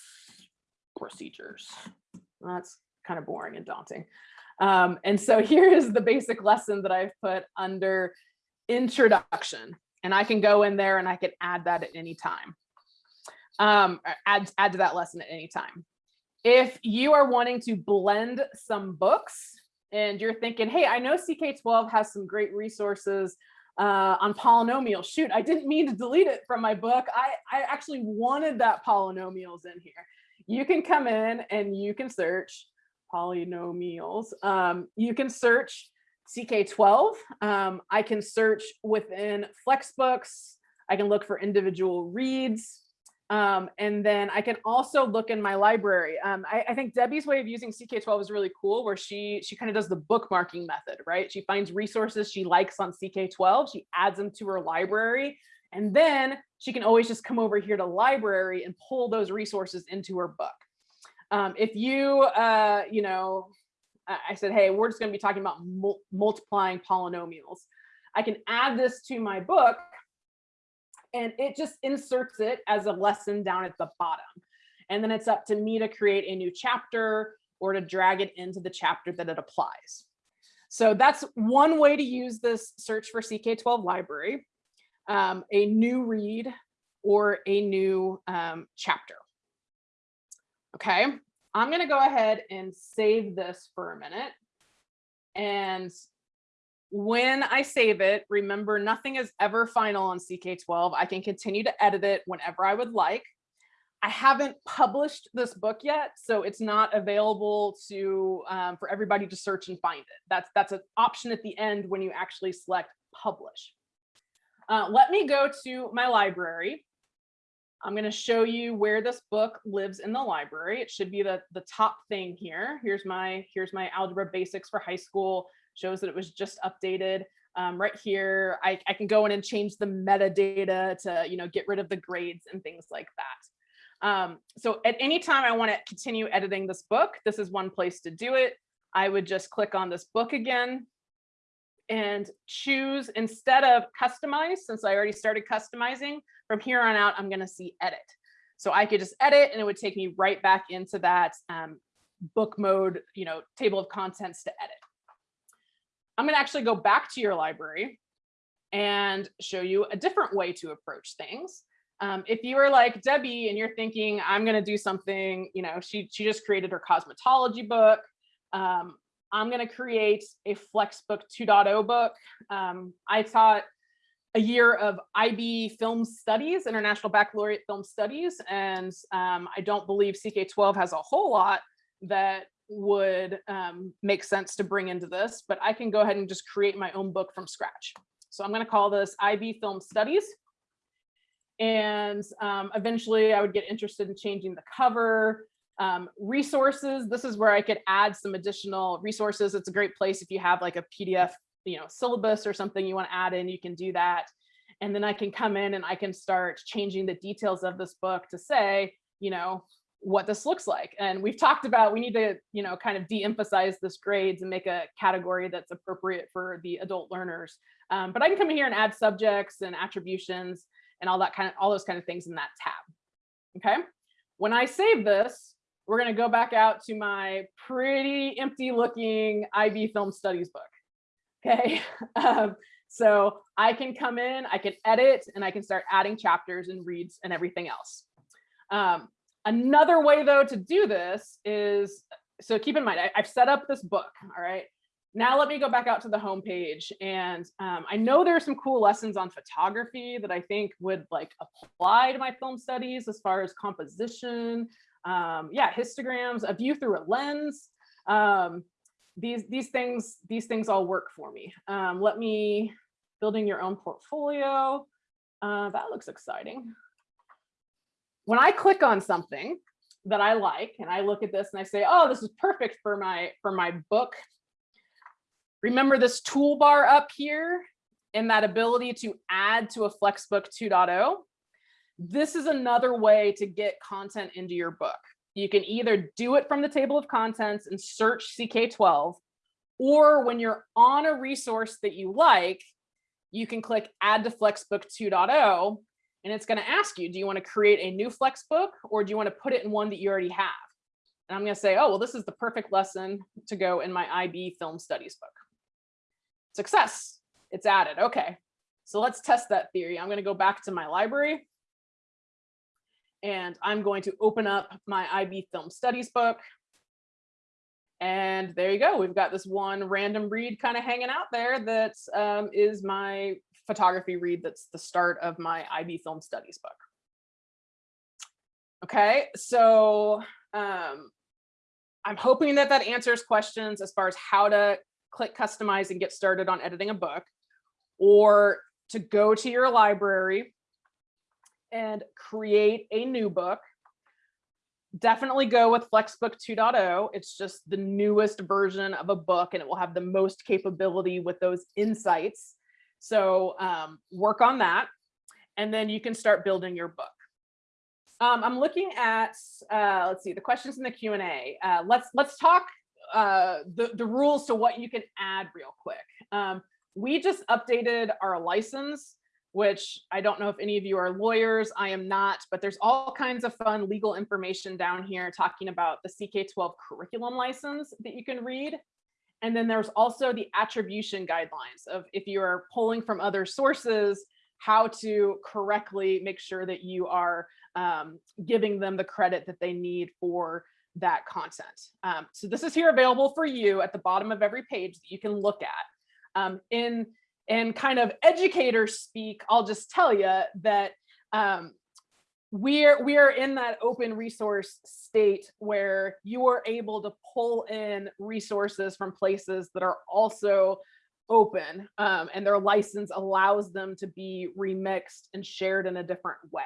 procedures. That's kind of boring and daunting. Um, and so here is the basic lesson that I've put under introduction. And I can go in there and I can add that at any time. Um, add, add to that lesson at any time. If you are wanting to blend some books and you're thinking, hey, I know CK12 has some great resources uh, on polynomials. Shoot, I didn't mean to delete it from my book. I, I actually wanted that polynomials in here. You can come in and you can search polynomials. Um, you can search CK12. Um, I can search within Flexbooks. I can look for individual reads. Um, and then I can also look in my library. Um, I, I, think Debbie's way of using CK12 is really cool where she she kind of does the bookmarking method, right? She finds resources she likes on CK12, she adds them to her library, and then she can always just come over here to library and pull those resources into her book. Um, if you, uh, you know, I said, hey, we're just going to be talking about mul multiplying polynomials. I can add this to my book and it just inserts it as a lesson down at the bottom. And then it's up to me to create a new chapter or to drag it into the chapter that it applies. So that's one way to use this search for CK12 library, um, a new read or a new um, chapter. Okay, I'm going to go ahead and save this for a minute. And when I save it, remember nothing is ever final on CK12. I can continue to edit it whenever I would like. I haven't published this book yet, so it's not available to um, for everybody to search and find it. That's that's an option at the end when you actually select publish. Uh, let me go to my library I'm going to show you where this book lives in the library. It should be the, the top thing here. Here's my, here's my algebra basics for high school, shows that it was just updated. Um, right here, I, I can go in and change the metadata to, you know, get rid of the grades and things like that. Um, so at any time I want to continue editing this book, this is one place to do it. I would just click on this book again and choose instead of customize, since I already started customizing, from here on out, I'm going to see edit. So I could just edit and it would take me right back into that um, book mode, you know, table of contents to edit. I'm going to actually go back to your library and show you a different way to approach things. Um, if you are like Debbie and you're thinking, I'm going to do something, you know, she, she just created her cosmetology book. Um, I'm going to create a Flexbook 2.0 book. Um, I taught a year of IB Film Studies, International Baccalaureate Film Studies, and um, I don't believe CK12 has a whole lot that would um, make sense to bring into this, but I can go ahead and just create my own book from scratch. So I'm going to call this IB Film Studies. And um, eventually I would get interested in changing the cover, um, resources, this is where I could add some additional resources. It's a great place if you have like a PDF, you know, syllabus or something you want to add in, you can do that. And then I can come in and I can start changing the details of this book to say, you know, what this looks like. And we've talked about we need to, you know, kind of de-emphasize this grades and make a category that's appropriate for the adult learners. Um, but I can come in here and add subjects and attributions and all that kind of all those kind of things in that tab. Okay. When I save this, we're going to go back out to my pretty empty looking IB film studies book. Okay, um, so I can come in, I can edit, and I can start adding chapters and reads and everything else. Um, another way though to do this is, so keep in mind, I, have set up this book, all right? Now let me go back out to the home page and um, I know there are some cool lessons on photography that I think would like apply to my film studies as far as composition, um, yeah, histograms, a view through a lens. um, these these things these things all work for me. Um, let me building your own portfolio. Uh, that looks exciting. When I click on something that I like and I look at this and I say, oh, this is perfect for my for my book. Remember this toolbar up here and that ability to add to a Flexbook 2.0. This is another way to get content into your book. You can either do it from the table of contents and search CK12, or when you're on a resource that you like, you can click add to Flexbook 2.0 and it's going to ask you, do you want to create a new Flexbook or do you want to put it in one that you already have? And I'm going to say, oh, well, this is the perfect lesson to go in my IB film studies book. Success, it's added. Okay, so let's test that theory. I'm going to go back to my library and I'm going to open up my IB film studies book. And there you go. We've got this one random read kind of hanging out there that um, is my photography read that's the start of my IB film studies book. Okay, so um, I'm hoping that that answers questions as far as how to click customize and get started on editing a book or to go to your library and create a new book. Definitely go with Flexbook 2.0. It's just the newest version of a book and it will have the most capability with those insights. So um, work on that and then you can start building your book. Um, I'm looking at, uh, let's see, the questions in the Q&A. Uh, let's, let's talk uh, the, the rules to what you can add real quick. Um, we just updated our license which I don't know if any of you are lawyers, I am not, but there's all kinds of fun legal information down here talking about the CK12 curriculum license that you can read. And then there's also the attribution guidelines of if you are pulling from other sources, how to correctly make sure that you are um, giving them the credit that they need for that content. Um, so this is here available for you at the bottom of every page that you can look at. Um, in and kind of educator speak, I'll just tell you that um, we're we are in that open resource state where you are able to pull in resources from places that are also open um, and their license allows them to be remixed and shared in a different way.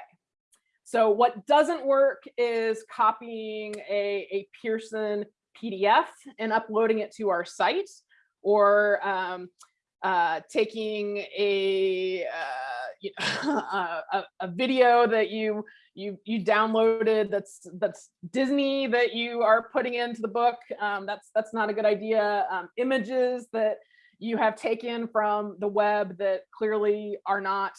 So what doesn't work is copying a, a Pearson PDF and uploading it to our site or um, uh, taking a, uh, you know, a, a video that you you you downloaded that's that's Disney that you are putting into the book. Um, that's that's not a good idea. Um, images that you have taken from the web that clearly are not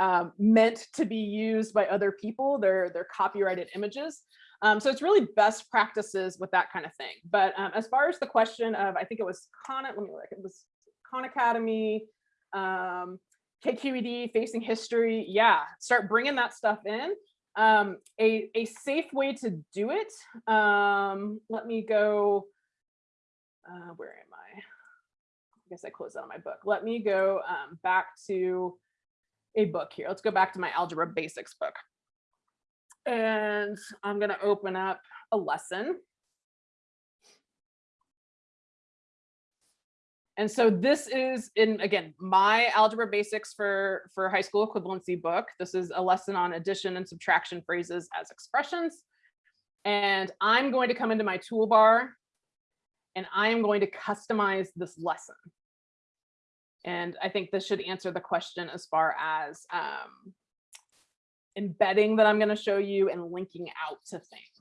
um, meant to be used by other people. They're they're copyrighted images. Um, so it's really best practices with that kind of thing. But um, as far as the question of, I think it was Khan, let me look, it was Khan Academy, um, KQED, Facing History. Yeah, start bringing that stuff in. Um, a, a safe way to do it. Um, let me go, uh, where am I? I guess I closed out my book. Let me go um, back to a book here. Let's go back to my Algebra Basics book. And I'm going to open up a lesson. And so this is in, again, my algebra basics for, for high school equivalency book. This is a lesson on addition and subtraction phrases as expressions. And I'm going to come into my toolbar and I am going to customize this lesson. And I think this should answer the question as far as um, embedding that I'm going to show you and linking out to things.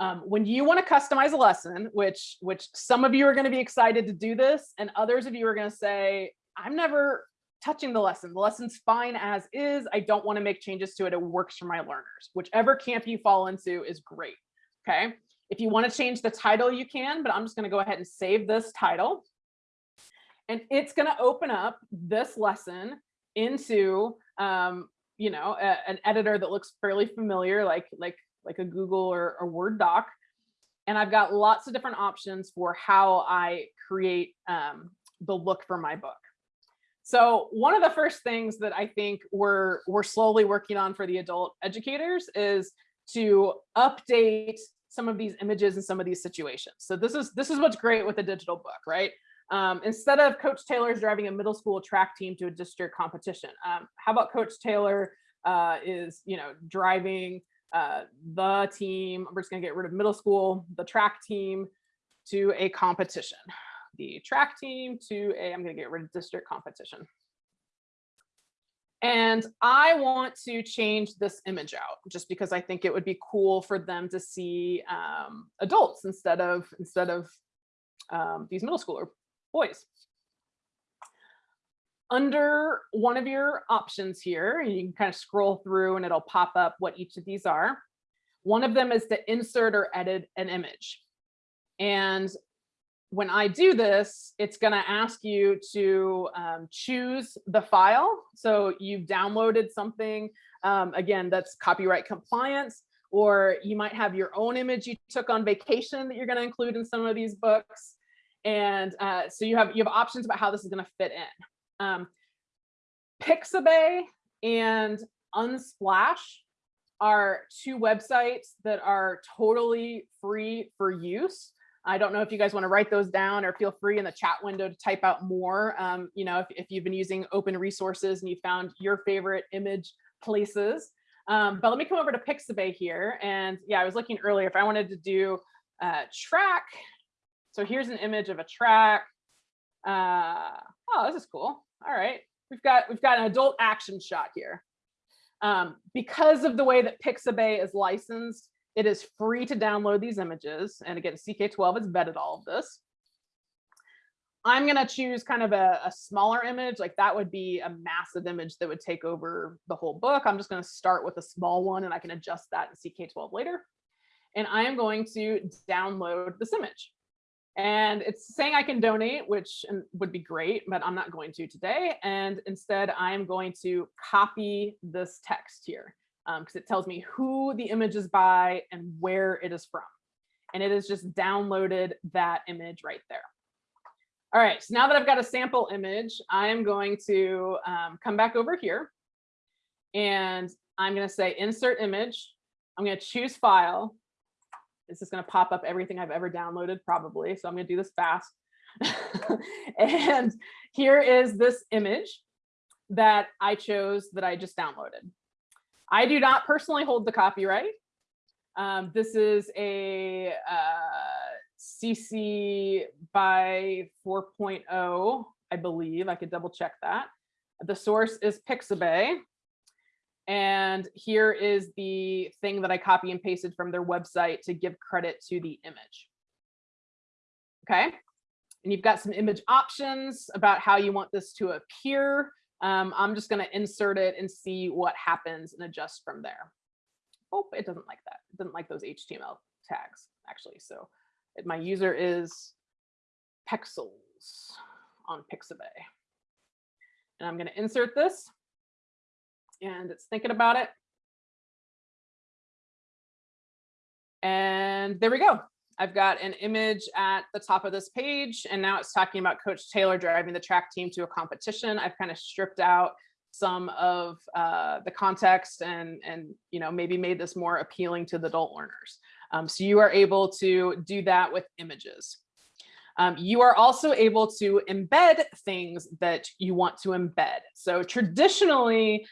Um, when you want to customize a lesson, which which some of you are going to be excited to do this, and others of you are going to say, I'm never touching the lesson. The lesson's fine as is. I don't want to make changes to it. It works for my learners. Whichever camp you fall into is great. Okay. If you want to change the title, you can, but I'm just going to go ahead and save this title. And it's going to open up this lesson into, um, you know, a, an editor that looks fairly familiar, like like like a Google or a Word doc. And I've got lots of different options for how I create um, the look for my book. So one of the first things that I think we're, we're slowly working on for the adult educators is to update some of these images and some of these situations. So this is this is what's great with a digital book, right? Um, instead of Coach Taylor's driving a middle school track team to a district competition, um, how about Coach Taylor uh, is you know driving uh, the team? we're just gonna get rid of middle school, the track team to a competition. The track team to a, I'm gonna get rid of district competition. And I want to change this image out just because I think it would be cool for them to see um, adults instead of instead of um, these middle schooler boys. Under one of your options here, you can kind of scroll through and it'll pop up what each of these are. One of them is to insert or edit an image. And when I do this, it's going to ask you to um, choose the file. So you've downloaded something, um, again, that's copyright compliance, or you might have your own image you took on vacation that you're going to include in some of these books. And uh, so you have you have options about how this is going to fit in. Um, Pixabay and Unsplash are two websites that are totally free for use. I don't know if you guys want to write those down or feel free in the chat window to type out more. Um, you know, if, if you've been using open resources and you found your favorite image places. Um, but let me come over to Pixabay here. And yeah, I was looking earlier if I wanted to do uh, track. So here's an image of a track. Uh, oh, this is cool. All right. We've got we've got an adult action shot here. Um, because of the way that Pixabay is licensed, it is free to download these images. And again, CK12 has vetted all of this. I'm going to choose kind of a, a, smaller image, like that would be a massive image that would take over the whole book. I'm just going to start with a small one and I can adjust that in CK12 later. And I am going to download this image. And it's saying I can donate, which would be great, but I'm not going to today. And instead, I'm going to copy this text here because um, it tells me who the image is by and where it is from. And it has just downloaded that image right there. All right, so now that I've got a sample image, I am going to um, come back over here and I'm going to say insert image. I'm going to choose file. This is going to pop up everything I've ever downloaded probably. So I'm going to do this fast. and here is this image that I chose that I just downloaded. I do not personally hold the copyright. Um, this is a uh, CC by 4.0, I believe. I could double check that. The source is Pixabay. And here is the thing that I copy and pasted from their website to give credit to the image. Okay. And you've got some image options about how you want this to appear. Um, I'm just going to insert it and see what happens and adjust from there. Oh, it doesn't like that. It doesn't like those HTML tags, actually. So it, my user is Pexels on Pixabay. And I'm going to insert this. And it's thinking about it. And there we go. I've got an image at the top of this page, and now it's talking about Coach Taylor driving the track team to a competition. I've kind of stripped out some of uh, the context and, and you know maybe made this more appealing to the adult learners. Um, so you are able to do that with images. Um, you are also able to embed things that you want to embed. So traditionally,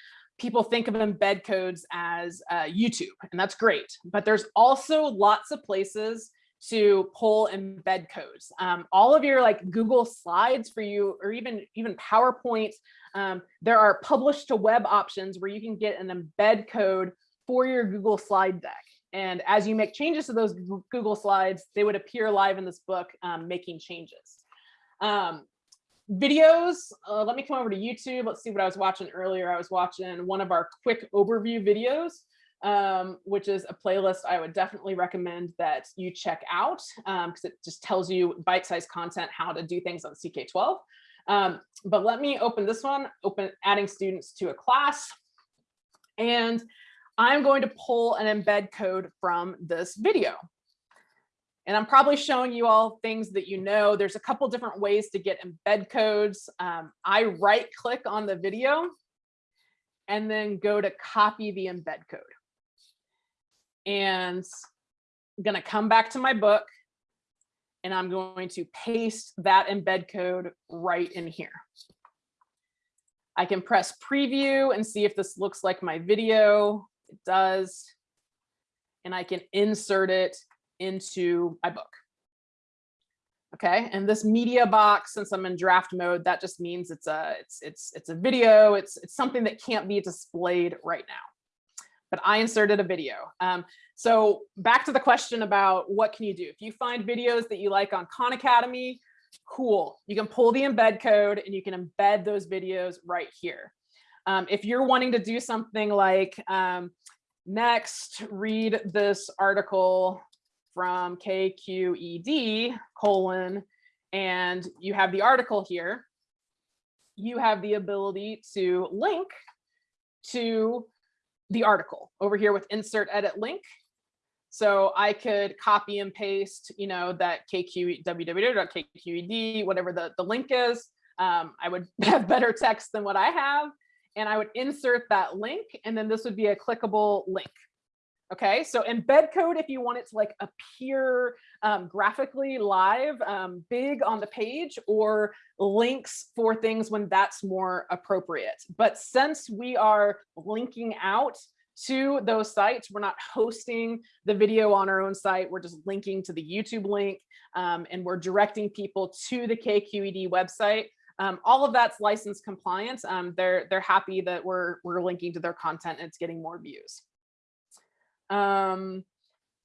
people think of embed codes as uh, YouTube, and that's great. But there's also lots of places to pull embed codes. Um, all of your like Google slides for you, or even, even PowerPoint, um, there are publish to web options where you can get an embed code for your Google slide deck. And as you make changes to those Google slides, they would appear live in this book um, making changes. Um, videos, uh, let me come over to YouTube. Let's see what I was watching earlier. I was watching one of our quick overview videos um, which is a playlist I would definitely recommend that you check out because um, it just tells you bite-sized content, how to do things on CK12. Um, but let me open this one, open adding students to a class. And I'm going to pull an embed code from this video. And I'm probably showing you all things that you know. There's a couple different ways to get embed codes. Um, I right click on the video and then go to copy the embed code. And I'm gonna come back to my book and I'm going to paste that embed code right in here. I can press preview and see if this looks like my video. It does. And I can insert it into my book. Okay, and this media box, since I'm in draft mode, that just means it's a it's it's it's a video. It's it's something that can't be displayed right now. But I inserted a video. Um, so back to the question about what can you do? If you find videos that you like on Khan Academy, cool. You can pull the embed code and you can embed those videos right here. Um, if you're wanting to do something like um, next, read this article from KQED colon, and you have the article here, you have the ability to link to the article over here with insert edit link. So I could copy and paste, you know, that KQ, www.kqed, whatever the, the link is. Um, I would have better text than what I have. And I would insert that link, and then this would be a clickable link. Okay, so embed code, if you want it to like appear um, graphically live, um, big on the page, or links for things when that's more appropriate. But since we are linking out to those sites, we're not hosting the video on our own site, we're just linking to the YouTube link, um, and we're directing people to the KQED website. Um, all of that's license compliant. Um, they're, they're happy that we're, we're linking to their content and it's getting more views. Um,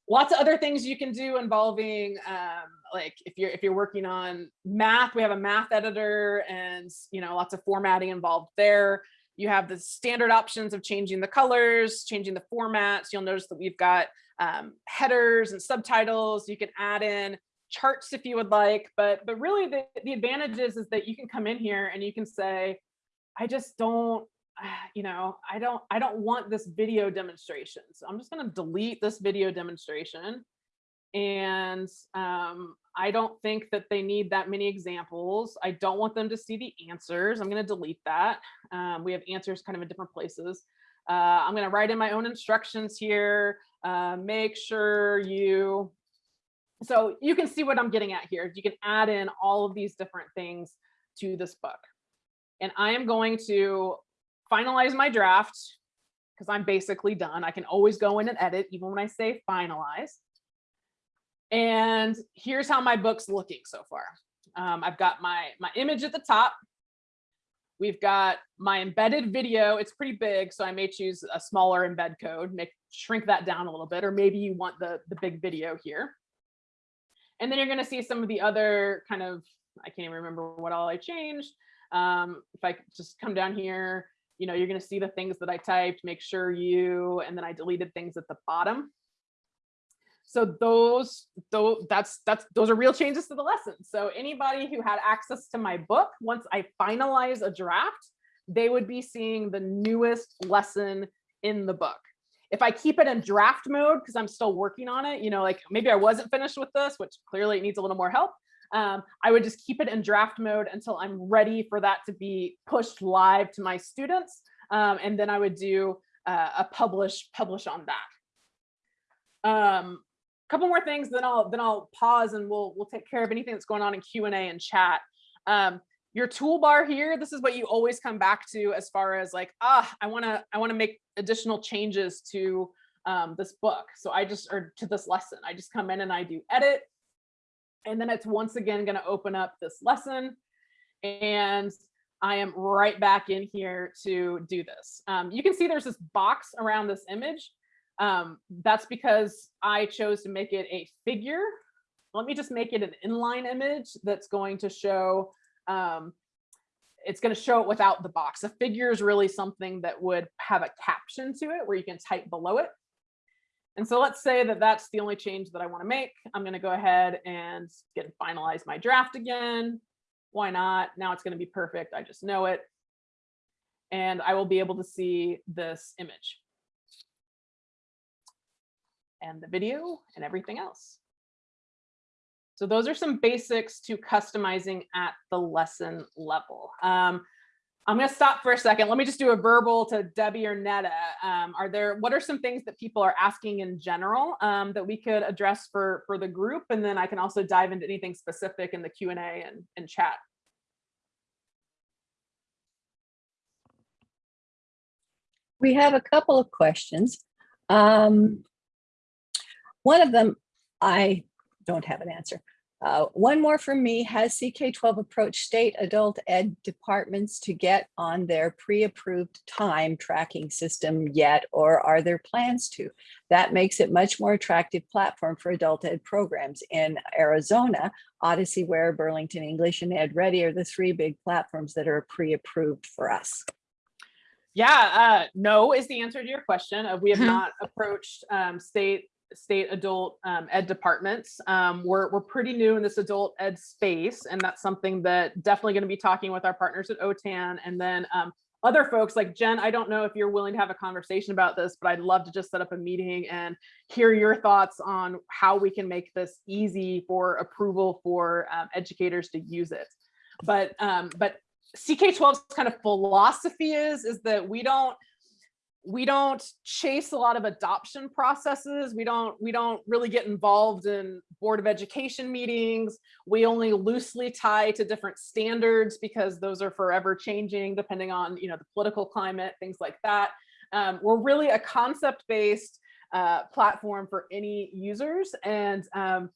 lots of other things you can do involving um, like if you're if you're working on math, we have a math editor and you know lots of formatting involved there. You have the standard options of changing the colors, changing the formats. You'll notice that we've got um, headers and subtitles. You can add in charts if you would like, but but really the, the advantage is, is that you can come in here and you can say, I just don't you know, I don't, I don't want this video demonstration. So I'm just going to delete this video demonstration. And um, I don't think that they need that many examples. I don't want them to see the answers. I'm going to delete that. Um, we have answers kind of in different places. Uh, I'm going to write in my own instructions here. Uh, make sure you, so you can see what I'm getting at here. You can add in all of these different things to this book. And I am going to finalize my draft because I'm basically done. I can always go in and edit even when I say finalize. And here's how my book's looking so far. Um, I've got my, my image at the top. We've got my embedded video. It's pretty big, so I may choose a smaller embed code, make shrink that down a little bit, or maybe you want the, the big video here. And then you're gonna see some of the other kind of, I can't even remember what all I changed. Um, if I just come down here, you know, you're going to see the things that I typed, make sure you, and then I deleted things at the bottom. So those, those, that's, that's, those are real changes to the lesson. So anybody who had access to my book, once I finalize a draft, they would be seeing the newest lesson in the book. If I keep it in draft mode, because I'm still working on it, you know, like maybe I wasn't finished with this, which clearly it needs a little more help um, I would just keep it in draft mode until I'm ready for that to be pushed live to my students. Um, and then I would do uh, a publish publish on that. Um, couple more things, then I'll then I'll pause and we'll we'll take care of anything that's going on in Q and A and chat. Um, your toolbar here, this is what you always come back to as far as like, ah, I want to I want to make additional changes to um, this book. So I just or to this lesson, I just come in and I do edit and then it's once again going to open up this lesson. And I am right back in here to do this. Um, you can see there's this box around this image. Um, that's because I chose to make it a figure. Let me just make it an inline image that's going to show, um, it's going to show it without the box. A figure is really something that would have a caption to it where you can type below it. And so let's say that that's the only change that I want to make. I'm going to go ahead and get finalize my draft again. Why not? Now it's going to be perfect. I just know it. And I will be able to see this image and the video and everything else. So those are some basics to customizing at the lesson level. Um, I'm going to stop for a second. Let me just do a verbal to Debbie or Netta. Um, are there, what are some things that people are asking in general um, that we could address for, for the group? And then I can also dive into anything specific in the Q&A and, and chat. We have a couple of questions. Um, one of them, I don't have an answer. Uh, one more from me, has CK12 approached state adult ed departments to get on their pre-approved time tracking system yet, or are there plans to? That makes it much more attractive platform for adult ed programs. In Arizona, Odyssey Ware, Burlington English, and Ed Ready are the three big platforms that are pre-approved for us. Yeah, uh, no is the answer to your question. We have Mhm. not approached um, state state adult um, ed departments. Um, we're, we're pretty new in this adult ed space, and that's something that definitely going to be talking with our partners at OTAN and then um, other folks like Jen. I don't know if you're willing to have a conversation about this, but I'd love to just set up a meeting and hear your thoughts on how we can make this easy for approval for um, educators to use it. But um, but CK12's kind of philosophy is is that we don't we don't chase a lot of adoption processes. We don't we don't really get involved in board of education meetings. We only loosely tie to different standards because those are forever changing depending on you know the political climate, things like that. Um, we're really a concept based uh, platform for any users and um,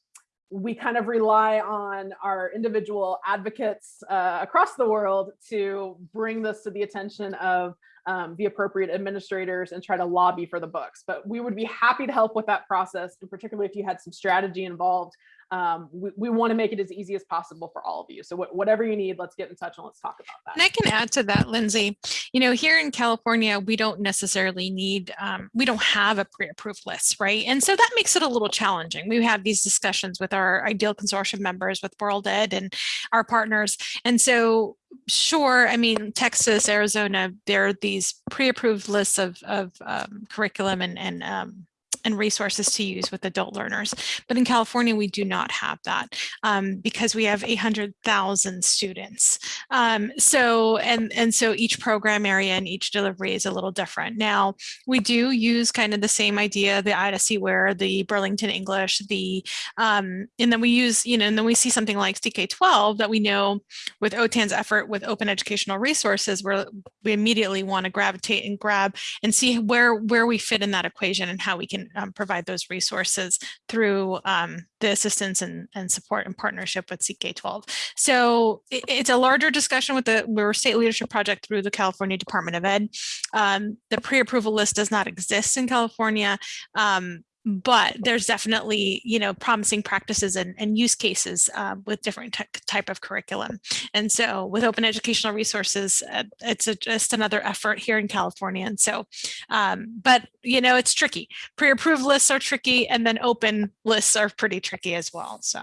we kind of rely on our individual advocates uh, across the world to bring this to the attention of um, the appropriate administrators and try to lobby for the books. But we would be happy to help with that process, and particularly if you had some strategy involved. Um, we, we want to make it as easy as possible for all of you. So wh whatever you need, let's get in touch and let's talk about that. And I can add to that, Lindsay. You know, here in California, we don't necessarily need, um, we don't have a pre-approved list, right? And so that makes it a little challenging. We have these discussions with our ideal consortium members, with World Ed and our partners. And so sure, I mean, Texas, Arizona, there are these pre-approved lists of, of um, curriculum and, and um, and resources to use with adult learners. But in California, we do not have that um, because we have 800,000 students. Um, so, and, and so each program area and each delivery is a little different. Now, we do use kind of the same idea, the Odysseyware the Burlington English, the, um, and then we use, you know, and then we see something like CK12 that we know with OTAN's effort with open educational resources, where we immediately want to gravitate and grab and see where, where we fit in that equation and how we can um, provide those resources through um, the assistance and, and support and partnership with CK12. So it, it's a larger discussion with the we're state leadership project through the California Department of Ed. Um, the pre-approval list does not exist in California. Um, but there's definitely, you know, promising practices and, and use cases uh, with different type of curriculum. And so with open educational resources, uh, it's a, just another effort here in California. And so, um, but, you know, it's tricky. Pre-approved lists are tricky and then open lists are pretty tricky as well. So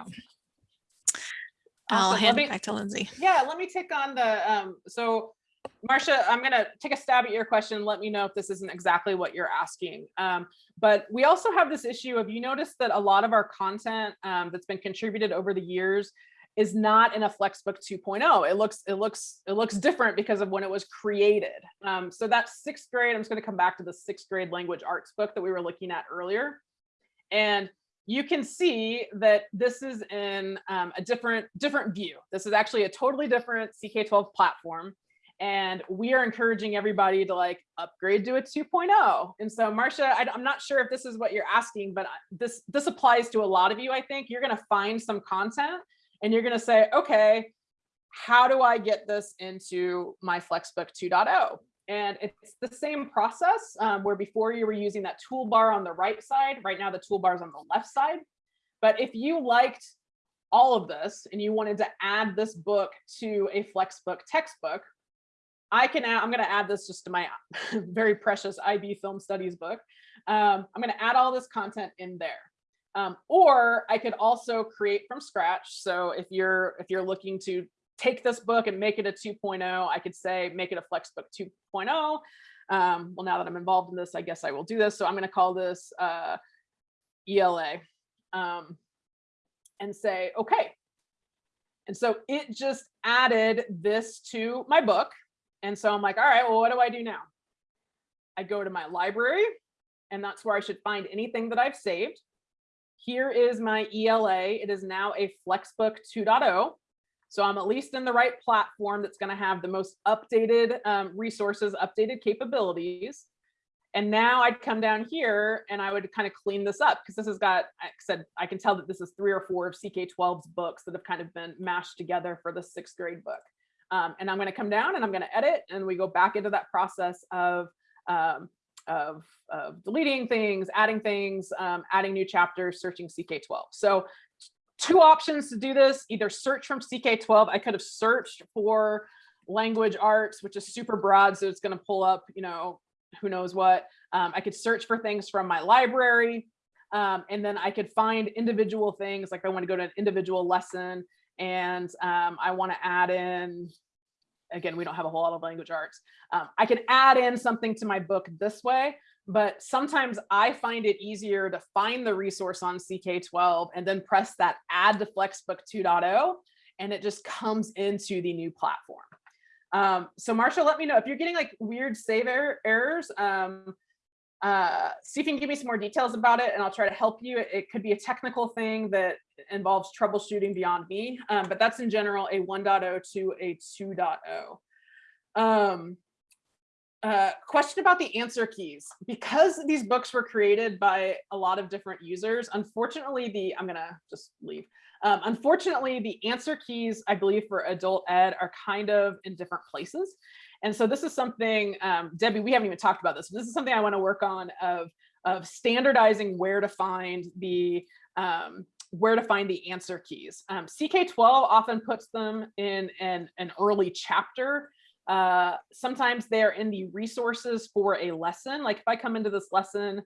I'll Awesome. hand Let it back to Lindsay. Yeah, let me take on the, um, so Marcia, I'm gonna take a stab at your question. Let me know if this isn't exactly what you're asking. Um, but we also have this issue of, you notice that a lot of our content um, that's been contributed over the years is not in a Flexbook 2.0. It looks, it looks, it looks different because of when it was created. Um, so that's sixth grade. I'm just gonna come back to the sixth grade language arts book that we were looking at earlier. And you can see that this is in um, a different different view. This is actually a totally different CK12 platform. And we are encouraging everybody to like upgrade to a 2.0. And so Marcia, I, am not sure if this is what you're asking, but this, this applies to a lot of you, I think. You're gonna find some content and you're gonna say, okay, how do I get this into my Flexbook 2.0? And it's the same process um, where before you were using that toolbar on the right side, right now the toolbar is on the left side. But if you liked all of this and you wanted to add this book to a Flexbook textbook, I can add, I'm going to add this just to my very precious IB film studies book. Um, I'm going to add all this content in there. Um, or I could also create from scratch. So if you're if you're looking to take this book and make it a 2.0, I could say make it a Flexbook 2.0. Um, well, now that I'm involved in this, I guess I will do this. So I'm going to call this uh, ELA um, and say, okay. And so it just added this to my book. And so I'm like, all right, well, what do I do now? I go to my library and that's where I should find anything that I've saved. Here is my ELA. It is now a Flexbook 2.0. So I'm at least in the right platform that's going to have the most updated um, resources, updated capabilities. And now I'd come down here and I would kind of clean this up because this has got, I said, I can tell that this is three or four of CK12's books that have kind of been mashed together for the sixth grade book. Um, and I'm going to come down and I'm going to edit and we go back into that process of um, of, of, deleting things, adding things, um, adding new chapters, searching CK12. So two options to do this, either search from CK12. I could have searched for language arts, which is super broad. So it's going to pull up, you know, who knows what. Um, I could search for things from my library. Um, and then I could find individual things like I want to go to an individual lesson and um, I want to add in again, we don't have a whole lot of language arts. Um, I can add in something to my book this way, but sometimes I find it easier to find the resource on CK12 and then press that add to Flexbook 2.0 and it just comes into the new platform. Um, so Marsha, let me know if you're getting like weird save er errors. Um, uh, see if you can give me some more details about it and I'll try to help you. It, it could be a technical thing that involves troubleshooting beyond me, um, but that's in general a 1.0 to a 2.0. Um, uh, question about the answer keys. Because these books were created by a lot of different users, unfortunately, the, I'm gonna just leave. Um, unfortunately, the answer keys, I believe for adult ed are kind of in different places. And so this is something, um, Debbie, we haven't even talked about this, but this is something I wanna work on of, of standardizing where to find the, um, where to find the answer keys. Um, CK12 often puts them in an, an early chapter. Uh, sometimes they're in the resources for a lesson. Like if I come into this lesson,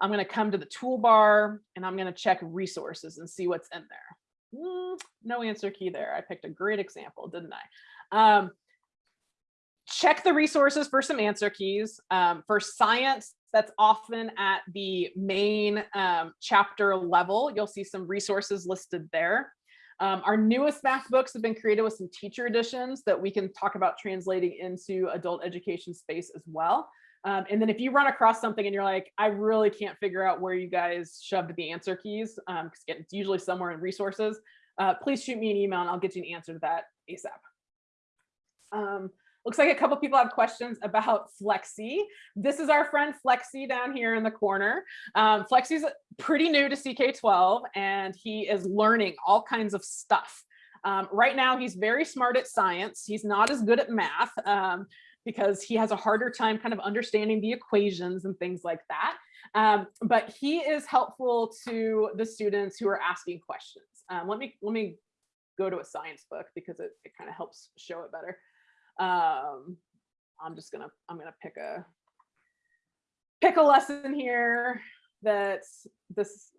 I'm going to come to the toolbar and I'm going to check resources and see what's in there. Mm, no answer key there. I picked a great example, didn't I? Um, check the resources for some answer keys. Um, for science, that's often at the main um, chapter level. You'll see some resources listed there. Um, our newest math books have been created with some teacher editions that we can talk about translating into adult education space as well. Um, and then if you run across something and you're like, I really can't figure out where you guys shoved the answer keys, because um, it's usually somewhere in resources, uh, please shoot me an email and I'll get you an answer to that ASAP. Looks like a couple people have questions about Flexi. This is our friend Flexi down here in the corner. Um, Flexi's pretty new to CK12 and he is learning all kinds of stuff. Um, right now, he's very smart at science. He's not as good at math um, because he has a harder time kind of understanding the equations and things like that. Um, but he is helpful to the students who are asking questions. Um, let me let me go to a science book because it, it kind of helps show it better. Um, I'm just gonna, I'm gonna pick a, pick a lesson here that's this,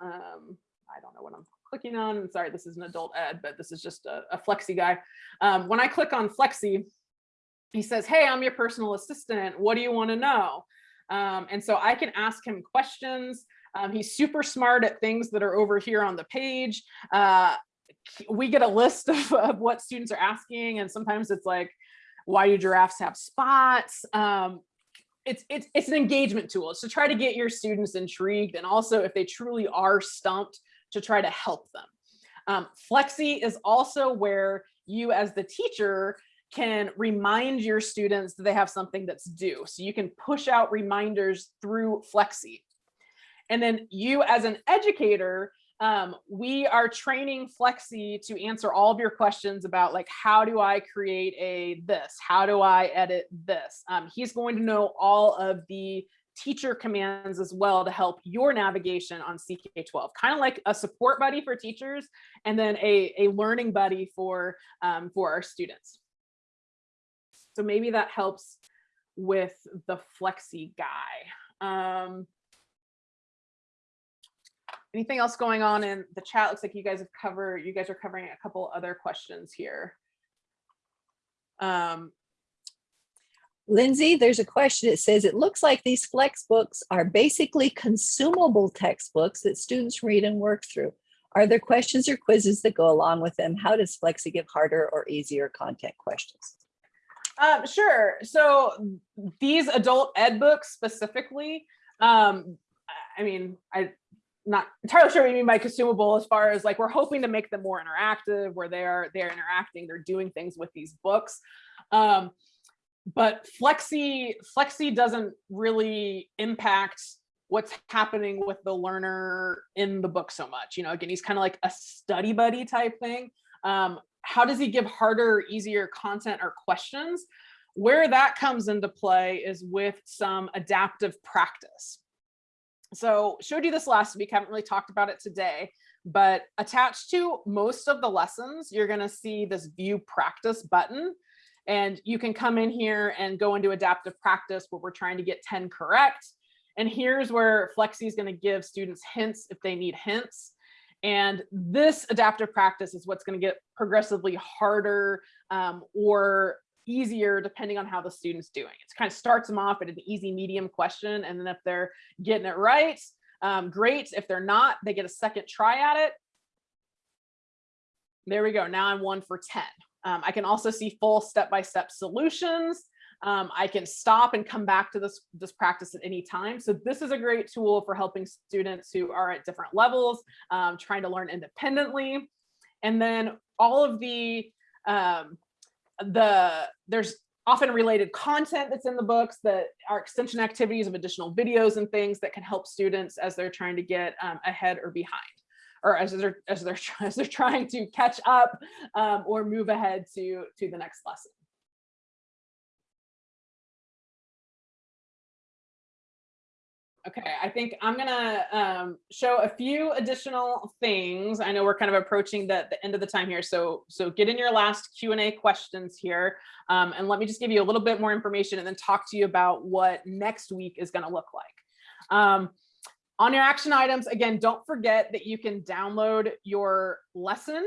um, I don't know what I'm clicking on. Sorry, this is an adult ed, but this is just a, a Flexi guy. Um, when I click on Flexi, he says, hey, I'm your personal assistant. What do you wanna know? Um, and so I can ask him questions. Um, he's super smart at things that are over here on the page. Uh, we get a list of, of, what students are asking and sometimes it's like why do giraffes have spots? Um, it's, it's it's an engagement tool it's to try to get your students intrigued and also if they truly are stumped to try to help them. Um, flexi is also where you as the teacher can remind your students that they have something that's due so you can push out reminders through flexi. And then you as an educator um, we are training Flexi to answer all of your questions about like, how do I create a this? How do I edit this? Um, he's going to know all of the teacher commands as well to help your navigation on CK12, kind of like a support buddy for teachers and then a, a learning buddy for, um, for our students. So maybe that helps with the Flexi guy. Um, Anything else going on in the chat? Looks like you guys have covered, you guys are covering a couple other questions here. Um, Lindsay, there's a question. It says, it looks like these flex books are basically consumable textbooks that students read and work through. Are there questions or quizzes that go along with them? How does Flexi give harder or easier content questions? Um, sure. So these adult ed books specifically, um, I- I mean, I not entirely sure what you mean by consumable as far as like we're hoping to make them more interactive where they're they're interacting, they're doing things with these books. Um, but Flexi Flexi doesn't really impact what's happening with the learner in the book so much. You know, again, he's kind of like a study buddy type thing. Um, how does he give harder, easier content or questions? Where that comes into play is with some adaptive practice. So showed you this last week, haven't really talked about it today, but attached to most of the lessons, you're gonna see this view practice button. And you can come in here and go into adaptive practice where we're trying to get 10 correct. And here's where Flexi is gonna give students hints if they need hints. And this adaptive practice is what's going to get progressively harder um, or easier depending on how the student's doing. It kind of starts them off at an easy medium question. And then if they're getting it right, um, great. If they're not, they get a second try at it. There we go. Now I'm one for 10. Um, I can also see full step-by-step -step solutions. Um, I can stop and come back to this, this practice at any time. So this is a great tool for helping students who are at different levels, um, trying to learn independently. And then all of the, um, the there's often related content that's in the books that are extension activities of additional videos and things that can help students as they're trying to get um, ahead or behind or as they're as they're as they're trying to catch up um, or move ahead to to the next lesson. Okay, I think I'm gonna um, show a few additional things. I know we're kind of approaching the, the end of the time here, so so get in your last Q&A questions here, um, and let me just give you a little bit more information and then talk to you about what next week is gonna look like. Um, on your action items, again, don't forget that you can download your lesson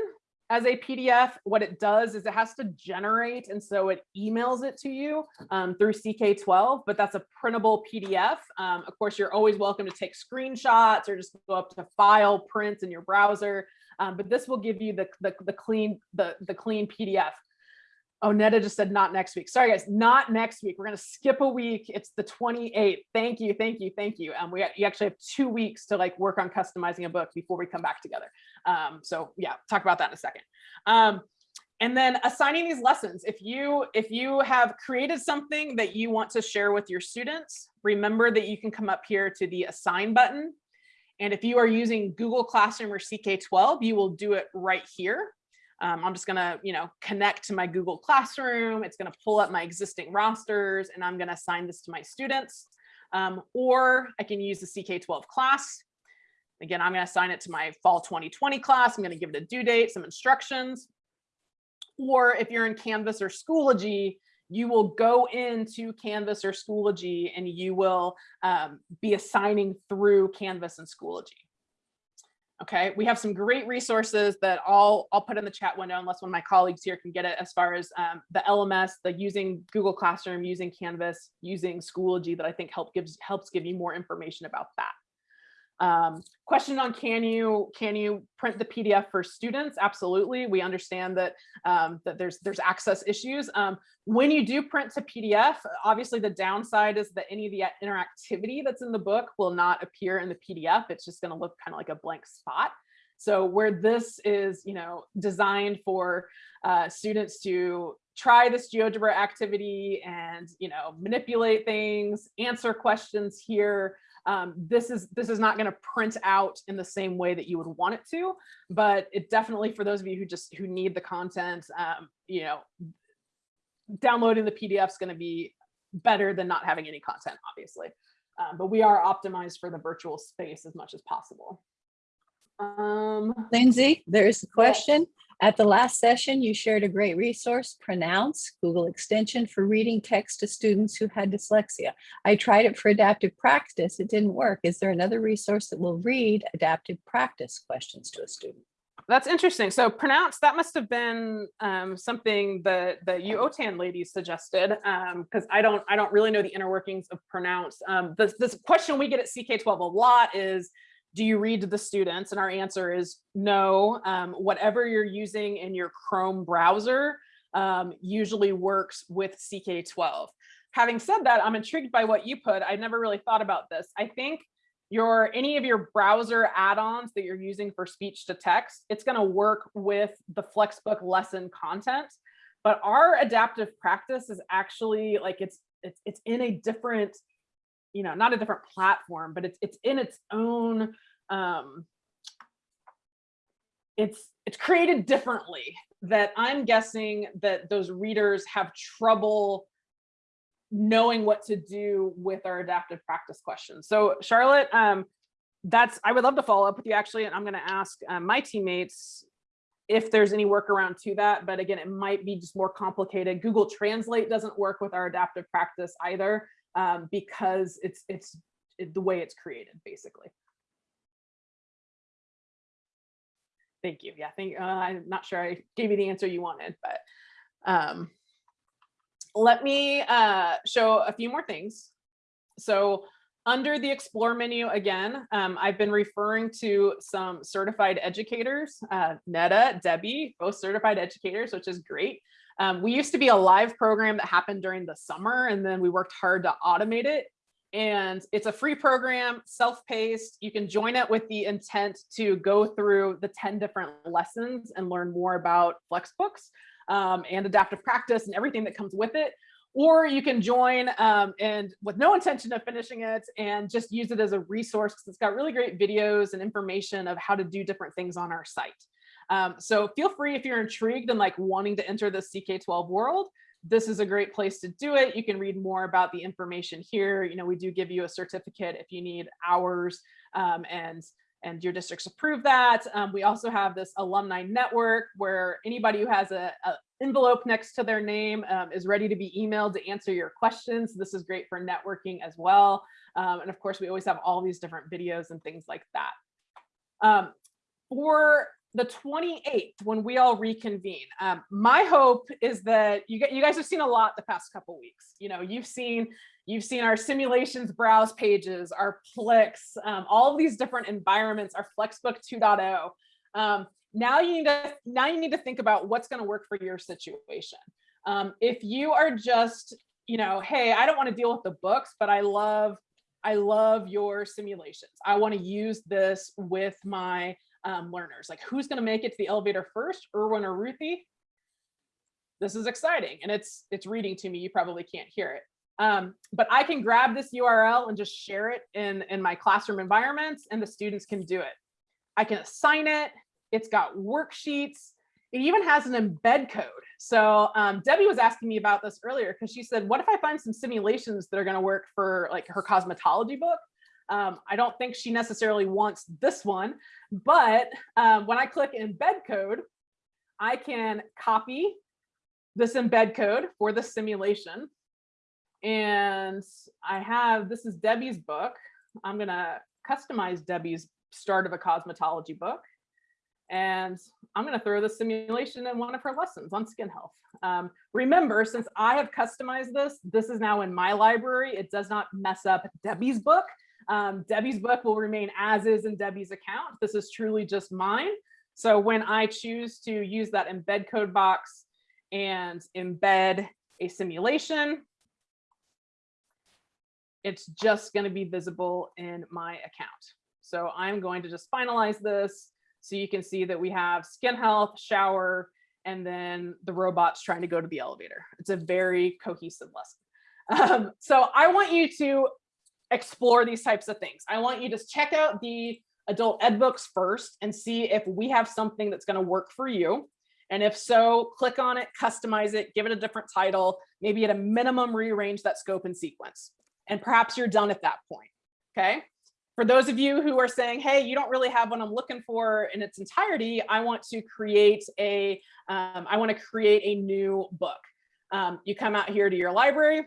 as a PDF, what it does is it has to generate, and so it emails it to you um, through CK12, but that's a printable PDF. Um, of course, you're always welcome to take screenshots or just go up to file, print in your browser, um, but this will give you the, the, the clean the, the clean PDF. Oh, Netta just said not next week. Sorry, guys, not next week. We're going to skip a week. It's the 28th. Thank you, thank you, thank you. Um, we you actually have two weeks to like work on customizing a book before we come back together. Um, so yeah, talk about that in a second. Um, and then assigning these lessons. If you if you have created something that you want to share with your students, remember that you can come up here to the assign button. And if you are using Google Classroom or CK12, you will do it right here. Um, I'm just gonna, you know, connect to my Google Classroom. It's gonna pull up my existing rosters and I'm gonna assign this to my students. Um, or I can use the CK12 class. Again, I'm gonna assign it to my fall 2020 class. I'm gonna give it a due date, some instructions. Or if you're in Canvas or Schoology, you will go into Canvas or Schoology and you will um, be assigning through Canvas and Schoology. Okay, we have some great resources that I'll, I'll put in the chat window unless one of my colleagues here can get it as far as um, the LMS, the using Google Classroom, using Canvas, using Schoology that I think help gives helps give you more information about that. Um, question on can you can you print the PDF for students? Absolutely. We understand that um, that there's there's access issues. Um, when you do print to PDF, obviously the downside is that any of the interactivity that's in the book will not appear in the PDF. It's just going to look kind of like a blank spot. So where this is, you know, designed for uh, students to try this GeoGebra activity and, you know, manipulate things, answer questions here, um, this is this is not going to print out in the same way that you would want it to, but it definitely for those of you who just who need the content, um, you know, downloading the PDF is going to be better than not having any content, obviously. Um, but we are optimized for the virtual space as much as possible. Um, Lindsay, there's a question. At the last session, you shared a great resource, Pronounce, Google extension for reading text to students who had dyslexia. I tried it for adaptive practice. It didn't work. Is there another resource that will read adaptive practice questions to a student? That's interesting. So pronounce, that must have been um, something that the OTAN ladies suggested, because um, I don't I don't really know the inner workings of pronounce. Um, this, this question we get at CK12 a lot is, do you read to the students? And our answer is no. Um, whatever you're using in your Chrome browser, um, usually works with CK12. Having said that, I'm intrigued by what you put. I never really thought about this. I think your any of your browser add-ons that you're using for speech to text, it's going to work with the Flexbook lesson content. But our adaptive practice is actually like it's it's it's in a different, you know, not a different platform, but it's it's in its own um it's it's created differently that I'm guessing that those readers have trouble knowing what to do with our adaptive practice questions. So Charlotte, um, that's I would love to follow up with you actually, and I'm going to ask um, my teammates if there's any workaround to that. But again, it might be just more complicated. Google Translate doesn't work with our adaptive practice either um, because it's it's it, the way it's created basically. Thank you. Yeah, thank. Uh, I'm not sure I gave you the answer you wanted, but um, let me uh, show a few more things. So under the explore menu again, um, I've been referring to some certified educators, uh, Netta, Debbie, both certified educators, which is great. Um, we used to be a live program that happened during the summer and then we worked hard to automate it. And it's a free program, self-paced. You can join it with the intent to go through the 10 different lessons and learn more about Flexbooks um, and adaptive practice and everything that comes with it. Or you can join um, and with no intention of finishing it and just use it as a resource because it's got really great videos and information of how to do different things on our site. Um, so feel free if you're intrigued and like wanting to enter the CK12 world, this is a great place to do it. You can read more about the information here. You know, we do give you a certificate if you need hours um, and and your districts approve that. Um, we also have this alumni network where anybody who has a, a envelope next to their name um, is ready to be emailed to answer your questions. This is great for networking as well. Um, and of course, we always have all these different videos and things like that. Um, for the 28th, when we all reconvene, um, my hope is that you get you guys have seen a lot the past couple weeks. You know, you've seen you've seen our simulations browse pages, our Plix, um, all of these different environments, our Flexbook 2.0. Um, now you need to now you need to think about what's going to work for your situation. Um, if you are just, you know, hey, I don't want to deal with the books, but I love I love your simulations. I want to use this with my um, learners. Like who's going to make it to the elevator first, Erwin or Ruthie? This is exciting. And it's it's reading to me. You probably can't hear it. Um, but I can grab this URL and just share it in, in my classroom environments and the students can do it. I can assign it. It's got worksheets. It even has an embed code. So um, Debbie was asking me about this earlier because she said, what if I find some simulations that are going to work for like her cosmetology book? Um, I don't think she necessarily wants this one, but um, when I click embed code, I can copy this embed code for the simulation. And I have, this is Debbie's book. I'm gonna customize Debbie's start of a cosmetology book. And I'm gonna throw the simulation in one of her lessons on skin health. Um, remember, since I have customized this, this is now in my library. It does not mess up Debbie's book. Um, Debbie's book will remain as is in Debbie's account. This is truly just mine. So when I choose to use that embed code box and embed a simulation, it's just going to be visible in my account. So I'm going to just finalize this so you can see that we have skin health, shower, and then the robots trying to go to the elevator. It's a very cohesive lesson. Um, so I want you to explore these types of things. I want you to check out the adult ed books first and see if we have something that's going to work for you. And if so, click on it, customize it, give it a different title, maybe at a minimum rearrange that scope and sequence. And perhaps you're done at that point. Okay. For those of you who are saying, hey, you don't really have what I'm looking for in its entirety, I want to create a, um, I want to create a new book. Um, you come out here to your library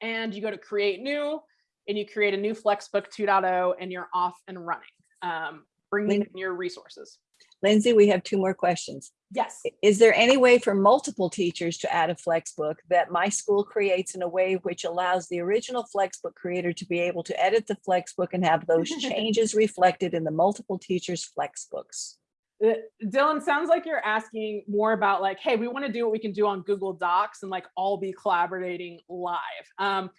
and you go to create new and you create a new Flexbook 2.0 and you're off and running. Um, bringing in your resources. Lindsay, we have two more questions. Yes. Is there any way for multiple teachers to add a Flexbook that my school creates in a way which allows the original Flexbook creator to be able to edit the Flexbook and have those changes reflected in the multiple teachers Flexbooks? Uh, Dylan, sounds like you're asking more about like, hey, we want to do what we can do on Google Docs and like all be collaborating live. Um,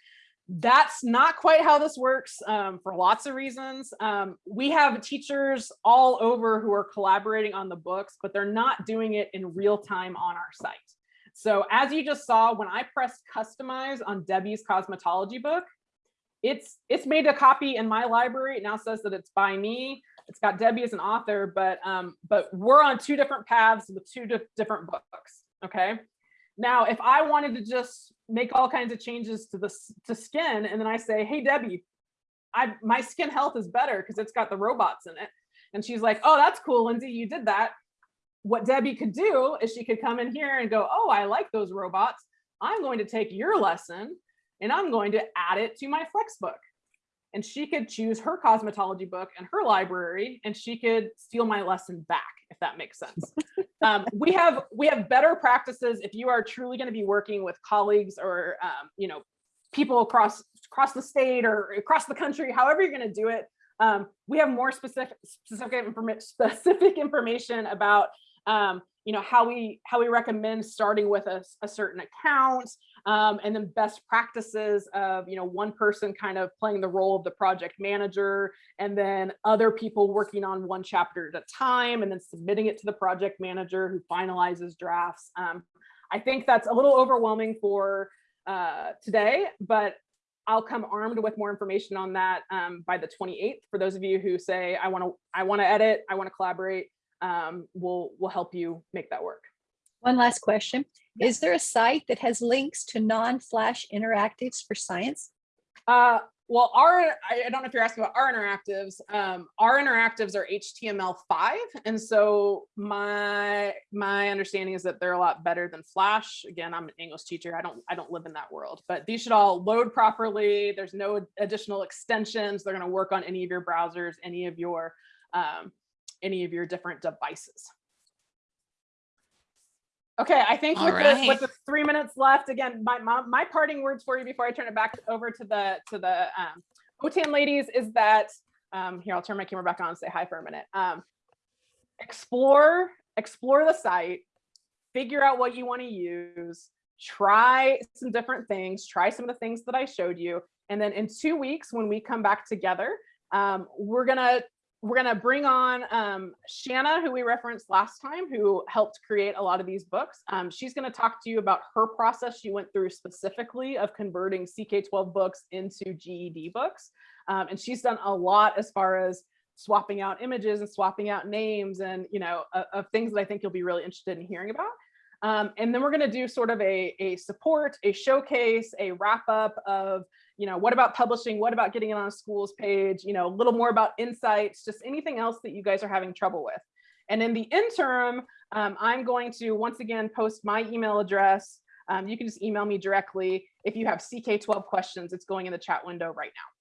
that's not quite how this works um, for lots of reasons. Um, we have teachers all over who are collaborating on the books, but they're not doing it in real time on our site. So as you just saw, when I pressed customize on Debbie's cosmetology book, it's it's made a copy in my library. It now says that it's by me. It's got Debbie as an author, but um, but we're on two different paths with two di different books. Okay. Now, if I wanted to just make all kinds of changes to the to skin, and then I say, "Hey, Debbie, I my skin health is better because it's got the robots in it," and she's like, "Oh, that's cool, Lindsay, you did that." What Debbie could do is she could come in here and go, "Oh, I like those robots. I'm going to take your lesson and I'm going to add it to my flex book. And she could choose her cosmetology book and her library, and she could steal my lesson back, if that makes sense. um, we have we have better practices if you are truly going to be working with colleagues or um, you know people across across the state or across the country, however you're going to do it. Um, we have more specific specific, informa specific information about um, you know how we how we recommend starting with a, a certain account um, and then best practices of you know one person kind of playing the role of the project manager and then other people working on one chapter at a time and then submitting it to the project manager who finalizes drafts um, i think that's a little overwhelming for uh, today but I'll come armed with more information on that um, by the 28th. For those of you who say, I want to, I want to edit, I want to collaborate, um, we'll, we'll help you make that work. One last question. Is there a site that has links to non-flash interactives for science? Uh, well, our, I I don't know if you're asking about our interactives. Um, our interactives are HTML5. And so my, my understanding is that they're a lot better than Flash. Again, I'm an English teacher. I don't, I don't live in that world, but these should all load properly. There's no additional extensions. They're going to work on any of your browsers, any of your, um, any of your different devices. Okay, I think All with, right. the, with the three minutes left, again, my, my, my parting words for you before I turn it back over to the to the um, OTAN ladies is that, um, here, I'll turn my camera back on and say hi for a minute. Um, explore, explore the site, figure out what you want to use, try some different things, try some of the things that I showed you. And then in two weeks, when we come back together, um, we're gonna we're going to bring on um, Shanna, who we referenced last time, who helped create a lot of these books. Um, she's going to talk to you about her process she went through specifically of converting CK12 books into GED books. Um, and she's done a lot as far as swapping out images and swapping out names and, you know, of, of things that I think you'll be really interested in hearing about. Um, and then we're going to do sort of a, a support, a showcase, a wrap up of you know, what about publishing? What about getting it on a school's page? You know, a little more about insights, just anything else that you guys are having trouble with. And in the interim, um, I'm going to once again post my email address. Um, you can just email me directly. If you have CK12 questions, it's going in the chat window right now.